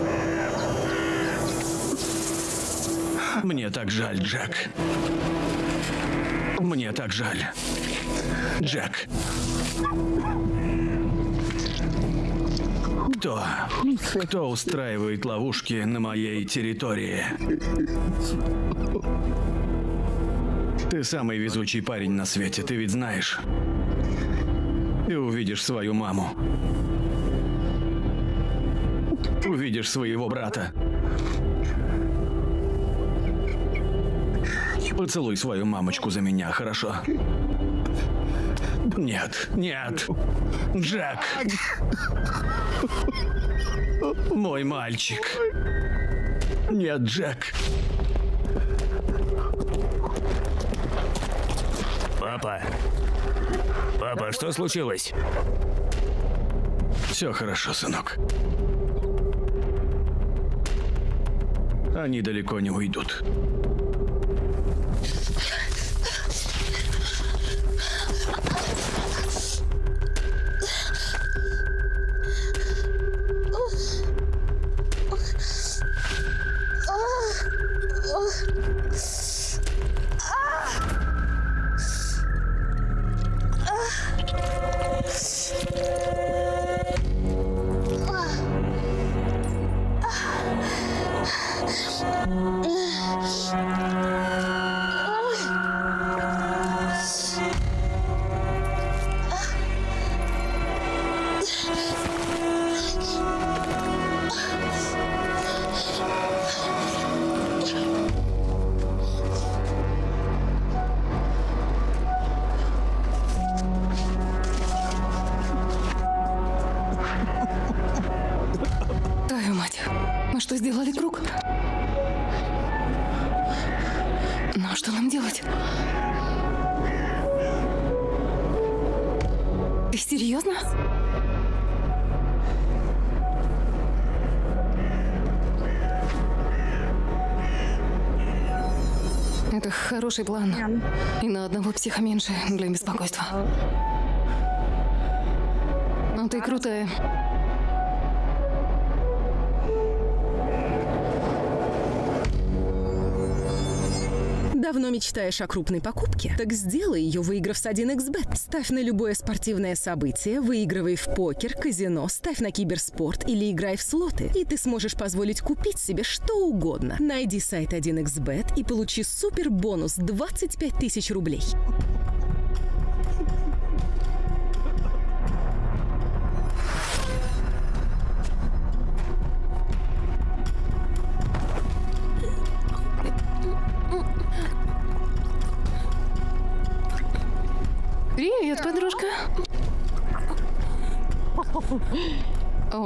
[SPEAKER 2] Мне так жаль, Джек. Мне так жаль. Джек. Кто? Кто устраивает ловушки на моей территории? Ты самый везучий парень на свете, ты ведь знаешь. Ты увидишь свою маму. Увидишь своего брата. Поцелуй свою мамочку за меня, хорошо? Нет, нет. Джек. Мой мальчик. Нет, Джек.
[SPEAKER 1] Папа. Папа, что случилось?
[SPEAKER 2] Все хорошо, сынок. Они далеко не уйдут.
[SPEAKER 3] Хороший план. И на одного психа меньше для беспокойства.
[SPEAKER 4] Мечтаешь о крупной покупке? Так сделай ее, выиграв с 1xbet. Ставь на любое спортивное событие, выигрывай в покер, казино, ставь на киберспорт или играй в слоты. И ты сможешь позволить купить себе что угодно. Найди сайт 1xbet и получи супер бонус 25 тысяч рублей.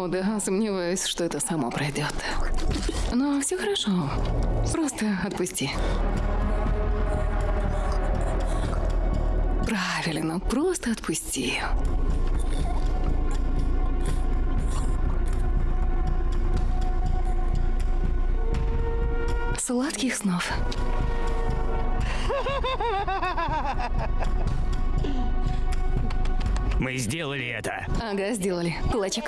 [SPEAKER 3] Да, сомневаюсь, что это само пройдет. Но все хорошо. Просто отпусти. Правильно, просто отпусти. Сладких снов.
[SPEAKER 1] Мы сделали это.
[SPEAKER 3] Ага, сделали. Кулачок.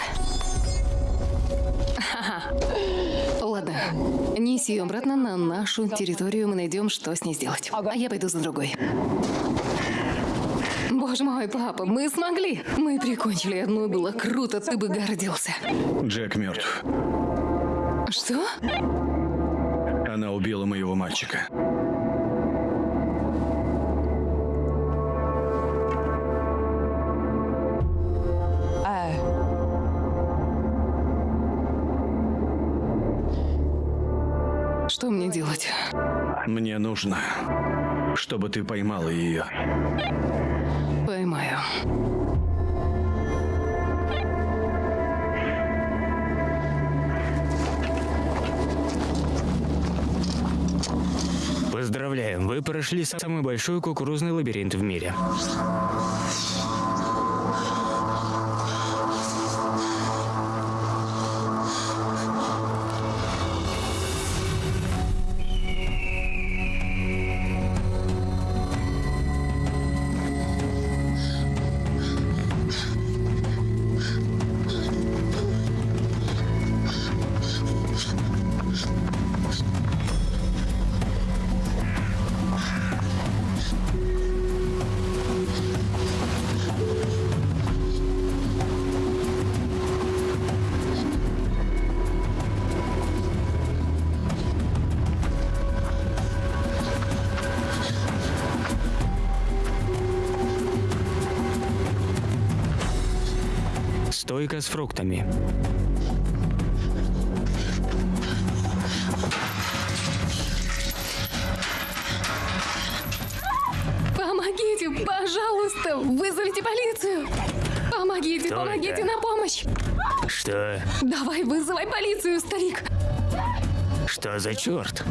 [SPEAKER 3] Ладно, неси ее обратно на нашу территорию, мы найдем, что с ней сделать. А я пойду за другой. Боже мой, папа, мы смогли! Мы прикончили одну, было круто, ты бы гордился.
[SPEAKER 2] Джек мертв.
[SPEAKER 3] Что?
[SPEAKER 2] Она убила моего мальчика.
[SPEAKER 3] Что мне делать?
[SPEAKER 2] Мне нужно, чтобы ты поймала ее.
[SPEAKER 3] Поймаю.
[SPEAKER 1] Поздравляем, вы прошли самый большой кукурузный лабиринт в мире. Стойка с фруктами.
[SPEAKER 3] Помогите, пожалуйста, вызовите полицию. Помогите,
[SPEAKER 1] Только.
[SPEAKER 3] помогите на помощь.
[SPEAKER 1] Что?
[SPEAKER 3] Давай, вызывай полицию, старик.
[SPEAKER 1] Что за черт?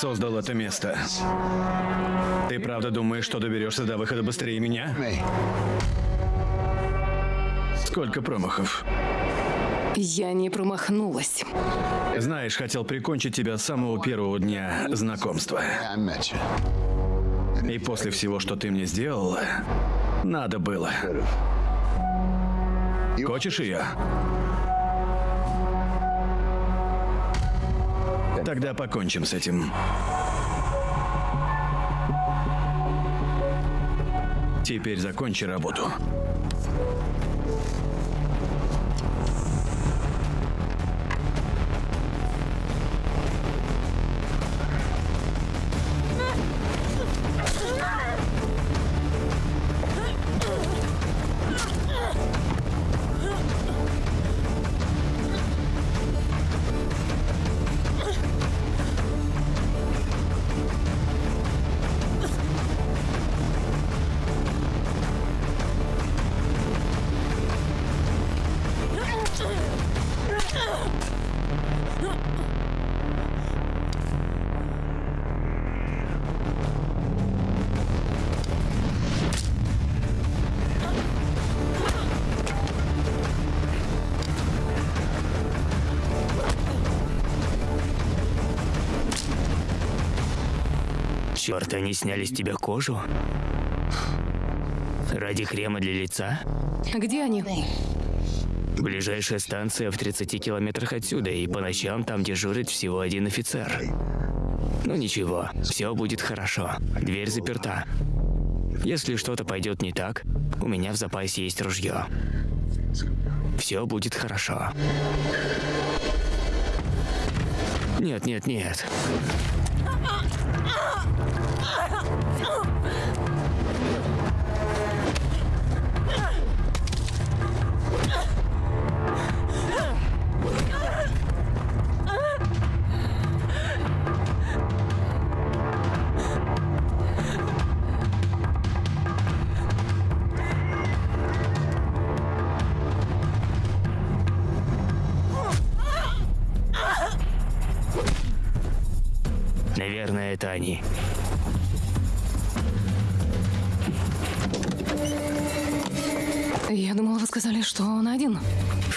[SPEAKER 2] Создал это место. Ты правда думаешь, что доберешься до выхода быстрее меня? Сколько промахов?
[SPEAKER 3] Я не промахнулась.
[SPEAKER 2] Знаешь, хотел прикончить тебя с самого первого дня знакомства. И после всего, что ты мне сделал, надо было. Хочешь ее? Тогда покончим с этим. Теперь закончи работу.
[SPEAKER 1] Черт, они сняли с тебя кожу? Ради крема для лица?
[SPEAKER 3] Где они?
[SPEAKER 1] Ближайшая станция в 30 километрах отсюда, и по ночам там дежурит всего один офицер. Ну ничего, все будет хорошо. Дверь заперта. Если что-то пойдет не так, у меня в запасе есть ружье. Все будет хорошо. Нет, нет, нет.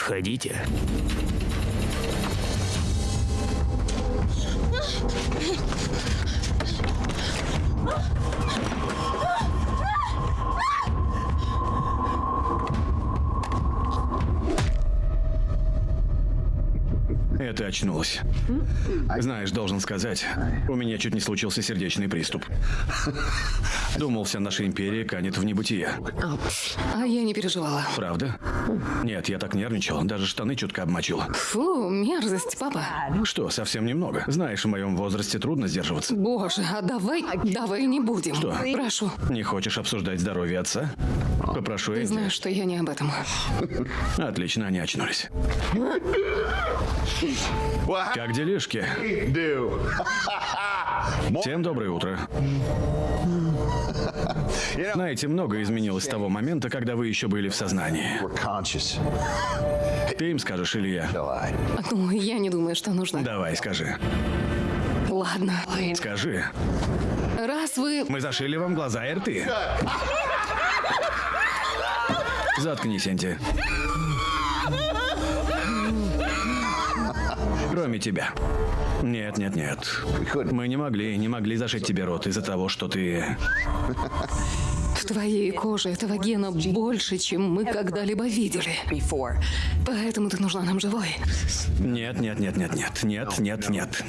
[SPEAKER 1] Входите.
[SPEAKER 2] Это очнулась. Знаешь, должен сказать, у меня чуть не случился сердечный приступ. Думал, вся наша империя канет в небытие.
[SPEAKER 3] А я не переживала.
[SPEAKER 2] Правда? Нет, я так нервничал, даже штаны чутко обмочил.
[SPEAKER 3] Фу, мерзость, папа.
[SPEAKER 2] Что, совсем немного. Знаешь, в моем возрасте трудно сдерживаться.
[SPEAKER 3] Боже, а давай, давай не будем.
[SPEAKER 2] Что?
[SPEAKER 3] Прошу.
[SPEAKER 2] Не хочешь обсуждать здоровье отца? Попрошу
[SPEAKER 3] Ты знаешь, что я не об этом.
[SPEAKER 2] Отлично, они очнулись. Как делишки? <laughs> Всем доброе утро. Знаете, многое изменилось с того момента, когда вы еще были в сознании. Ты им скажешь или я?
[SPEAKER 3] Ну, я не думаю, что нужно.
[SPEAKER 2] Давай, скажи.
[SPEAKER 3] Ладно.
[SPEAKER 2] Скажи.
[SPEAKER 3] Раз вы...
[SPEAKER 2] Мы зашили вам глаза и рты. <laughs> Заткнись, Энди. Кроме тебя. Нет, нет, нет. Мы не могли, не могли зашить тебе рот из-за того, что ты...
[SPEAKER 3] В твоей коже этого гена больше, чем мы когда-либо видели. Поэтому ты нужна нам живой.
[SPEAKER 2] Нет, нет, нет, нет, нет, нет, нет, нет.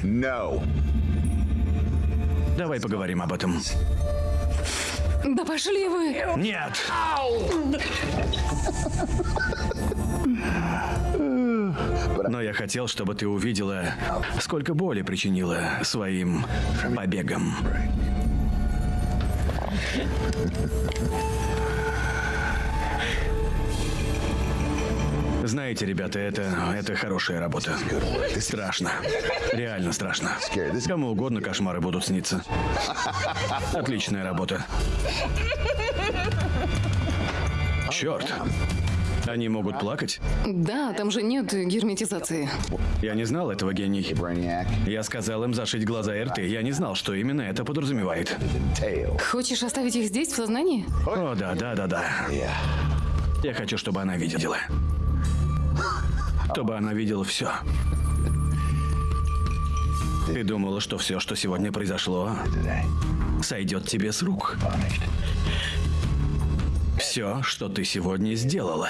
[SPEAKER 2] Давай поговорим об этом.
[SPEAKER 3] Да пошли вы!
[SPEAKER 2] Нет! Но я хотел, чтобы ты увидела, сколько боли причинила своим побегом. Знаете, ребята, это, это хорошая работа. Страшно. Реально страшно. Кому угодно кошмары будут сниться. Отличная работа. Черт. Они могут плакать?
[SPEAKER 3] Да, там же нет герметизации.
[SPEAKER 2] Я не знал этого, гений. Я сказал им зашить глаза и рты. Я не знал, что именно это подразумевает.
[SPEAKER 3] Хочешь оставить их здесь, в сознании?
[SPEAKER 2] О, да, да, да, да. Я хочу, чтобы она видела. Чтобы она видела все. Ты думала, что все, что сегодня произошло, сойдет тебе с рук. Все, что ты сегодня сделала.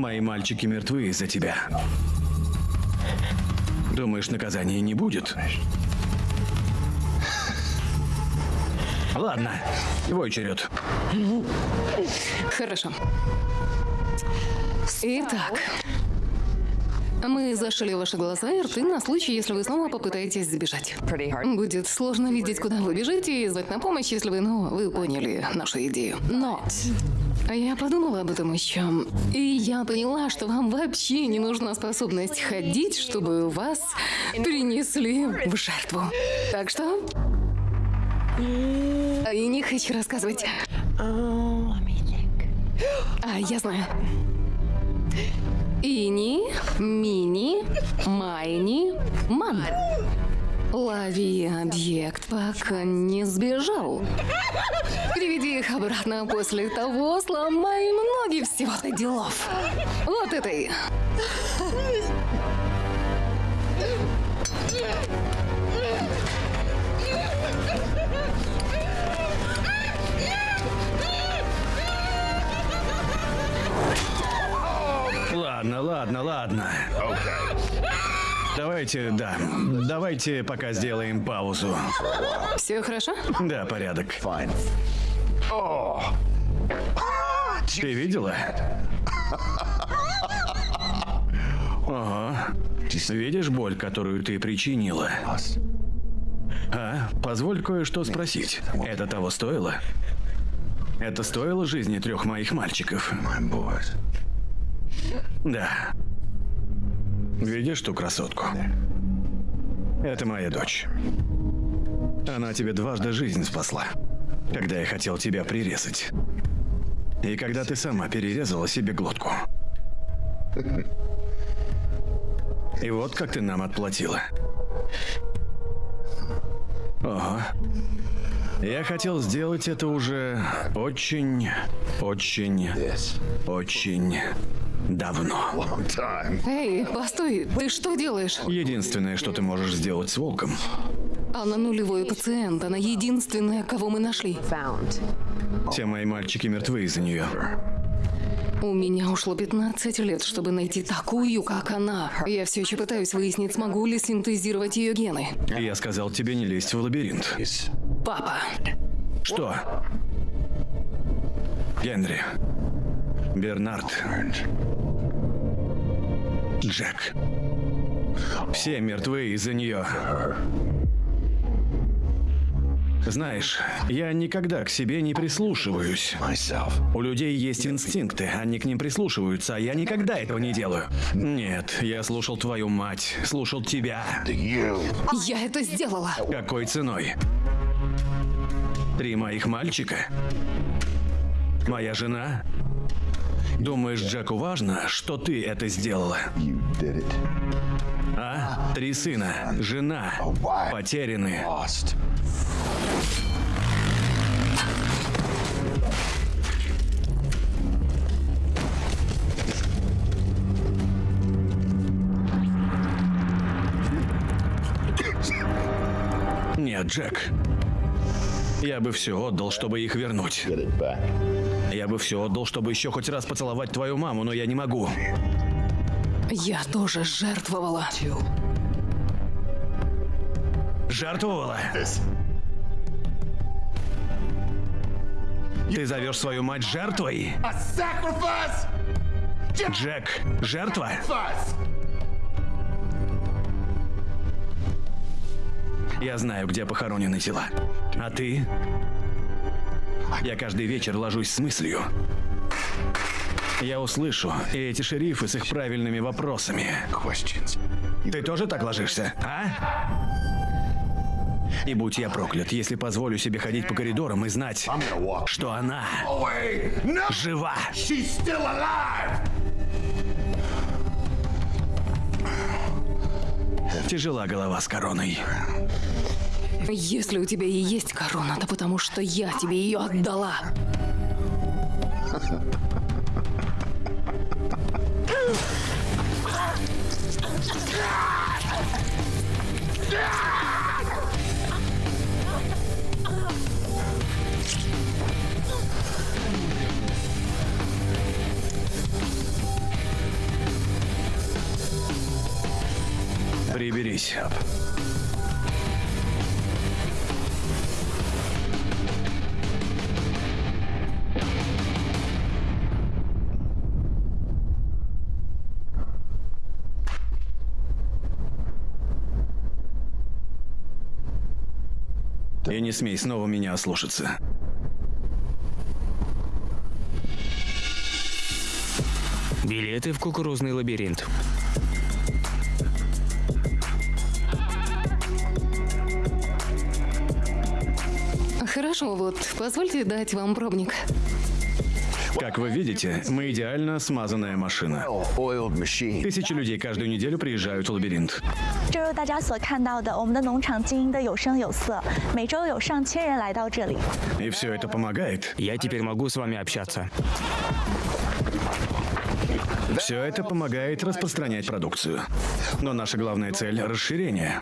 [SPEAKER 2] Мои мальчики мертвы из-за тебя. Думаешь, наказания не будет? Ладно, твой черед.
[SPEAKER 3] Хорошо. Итак, мы зашили ваши глаза и рты на случай, если вы снова попытаетесь сбежать. Будет сложно видеть, куда вы бежите и звать на помощь, если вы, ну, вы поняли нашу идею. Но я подумала об этом еще, и я поняла, что вам вообще не нужна способность ходить, чтобы вас принесли в жертву. Так что... И не хочу рассказывать. А, я знаю. Ини, мини, майни, ман. Лови объект, пока не сбежал. Приведи их обратно после того, сломай многие всего-то делов. Вот это и.
[SPEAKER 2] Ладно, ладно, ладно. Давайте, да, давайте пока сделаем паузу.
[SPEAKER 3] Все хорошо?
[SPEAKER 2] Да, порядок. Ты видела? Ага. Видишь боль, которую ты причинила? А, позволь кое-что спросить. Это того стоило? Это стоило жизни трех моих мальчиков? Да. Видишь ту красотку? Это моя дочь. Она тебе дважды жизнь спасла, когда я хотел тебя прирезать. И когда ты сама перерезала себе глотку. И вот как ты нам отплатила. Ого. Я хотел сделать это уже очень, очень, очень давно.
[SPEAKER 3] Эй, постой, ты что делаешь?
[SPEAKER 2] Единственное, что ты можешь сделать с волком.
[SPEAKER 3] Она нулевой пациент, она единственная, кого мы нашли.
[SPEAKER 2] Все мои мальчики мертвы из-за нее.
[SPEAKER 3] У меня ушло 15 лет, чтобы найти такую, как она. Я все еще пытаюсь выяснить, смогу ли синтезировать ее гены.
[SPEAKER 2] Я сказал тебе не лезть в лабиринт.
[SPEAKER 3] Папа.
[SPEAKER 2] Что? Генри. Бернард. Джек. Все мертвы из-за нее. Знаешь, я никогда к себе не прислушиваюсь. У людей есть инстинкты, они к ним прислушиваются, а я никогда этого не делаю. Нет, я слушал твою мать, слушал тебя.
[SPEAKER 3] Я это сделала.
[SPEAKER 2] Какой ценой? Три моих мальчика? Моя жена? Думаешь, Джеку важно, что ты это сделала? А? Три сына, жена, потеряны. Нет, Джек. Я бы все отдал, чтобы их вернуть. Я бы все отдал, чтобы еще хоть раз поцеловать твою маму, но я не могу.
[SPEAKER 3] Я тоже жертвовала.
[SPEAKER 2] Жертвовала? Ты зовешь свою мать жертвой? Джек, жертва? Я знаю, где похоронены тела. А ты? Я каждый вечер ложусь с мыслью. Я услышу, и эти шерифы с их правильными вопросами. Ты тоже так ложишься, а? И будь я проклят, если позволю себе ходить по коридорам и знать, что она жива. Тяжела голова с короной.
[SPEAKER 3] Если у тебя и есть корона, то потому что я тебе ее отдала.
[SPEAKER 2] Приберись, И не смей снова меня ослушаться.
[SPEAKER 1] Билеты в кукурузный лабиринт.
[SPEAKER 3] Хорошо, вот, позвольте дать вам пробник.
[SPEAKER 2] Как вы видите, мы идеально смазанная машина. Тысячи людей каждую неделю приезжают в лабиринт.
[SPEAKER 10] 正如大家所看到的，我们的农场经营的有声有色，每周有上千人来到这里。
[SPEAKER 2] И все это помогает.
[SPEAKER 1] Я теперь могу с вами общаться.
[SPEAKER 2] Все это помогает распространять продукцию. Но наша главная цель – расширение.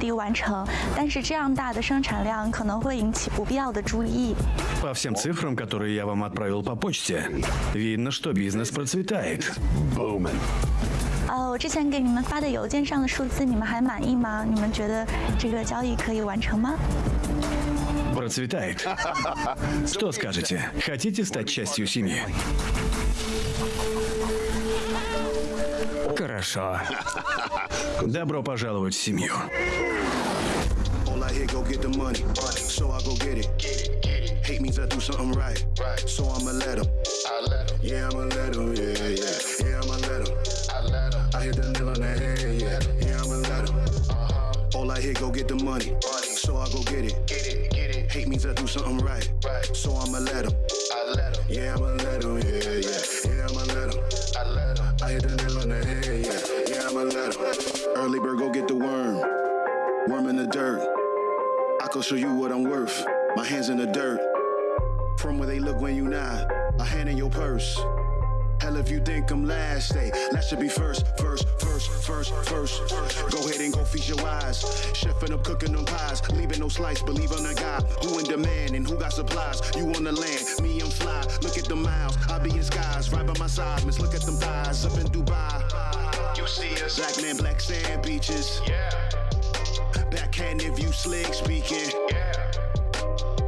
[SPEAKER 10] 地完成，但是这样大的生产量可能会引起不必要的注意。
[SPEAKER 2] По всем цифрам, которые я вам отправил по почте, видно, что бизнес процветает.
[SPEAKER 7] Booming.
[SPEAKER 10] 呃，我之前给你们发的邮件上的数字，你们还满意吗？你们觉得这个交易可以完成吗？
[SPEAKER 2] Процветает. <laughs> Что скажете? Хотите стать частью семьи?
[SPEAKER 1] Хорошо. <laughs>
[SPEAKER 2] Добро пожаловать в семью.
[SPEAKER 11] All I hear, go get the money. So I go get it. Get it, get it. Hate means I do something right. Right. So I'ma let him. Yeah, I'ma let him. Yeah, yeah. Yeah, I'ma let him. I I hit the nail on the head. Yeah, yeah, I'ma let him. All I hear, go get the money. So I go get it. Get it, get it. Hate means I do something right. Right. So I'ma let him. Yeah, I'ma let him. Can show you what I'm worth. My hands in the dirt. From where they look when you not. A hand in your purse. Hell, if you think I'm last, hey, last should be first, first, first, first, first. Go ahead and go feast your eyes. Chefing up, cooking them pies, leaving no slice. Believe on the guy who in demand and who got supplies. You on the land, me I'm fly. Look at the miles, I be in skies, right by my side. Miss, look at them thighs up in Dubai. You see us, black man, black sand beaches. Yeah. Backhand if you slick speaking. Yeah.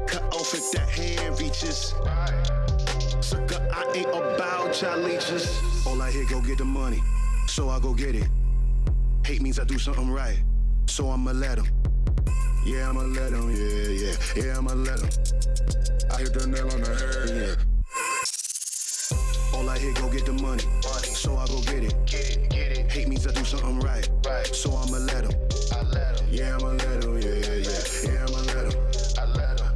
[SPEAKER 11] Cut off if that hand reaches. Sucker, I ain't about leeches. All I hear, go get the money. So I go get it. Hate means I do something right. So I'ma let him. Yeah, I'ma let him. Yeah, yeah. Yeah, I'ma let him. I hit the nail on the head. Yeah. All I hear, go get the money. So I go get it. Get it, get it. Hate means I do something right. So I'ma let him. Yeah, I'ma let him. Yeah, yeah, yeah. Yeah, I'ma let him.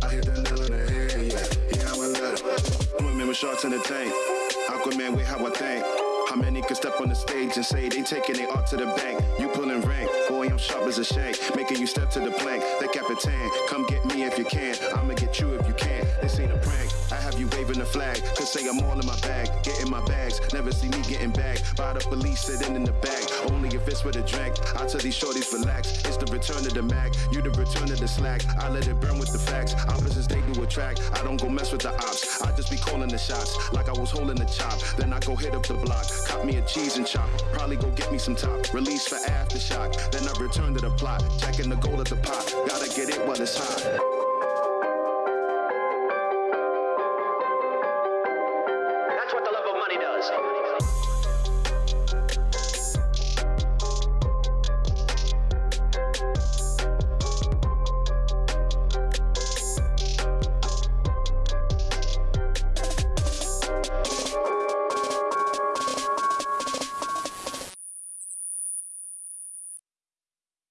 [SPEAKER 11] I hit the nail on the head. Yeah, yeah, I'ma let him. Women with sharks in the tank. Aquaman with how I think. How many could step on the stage and say they taking they art to the bank? You pulling rank, I'm sharp as a shank. Making you step to the plank. The Capitan, come get me if you can. I'ma get you if you can. This ain't a prank. I have you waving the flag. Could say I'm all in my bag. Getting my bags. Never see me getting bagged. By the police sitting in the back. Only if it's with a drink. I tell these shorties relax. It's the return of the Mac. You the return of the slack. I let it burn with the facts. Opposites they do attract. I don't go mess with the ops. I just be calling the shots. Like I was holding the chop. Then I go hit up the block. Cop me a cheese and chop. Probably go get me some top. Release for aftershock. Then I return to the plot. Checking the gold at the pot. Gotta get it while it's hot.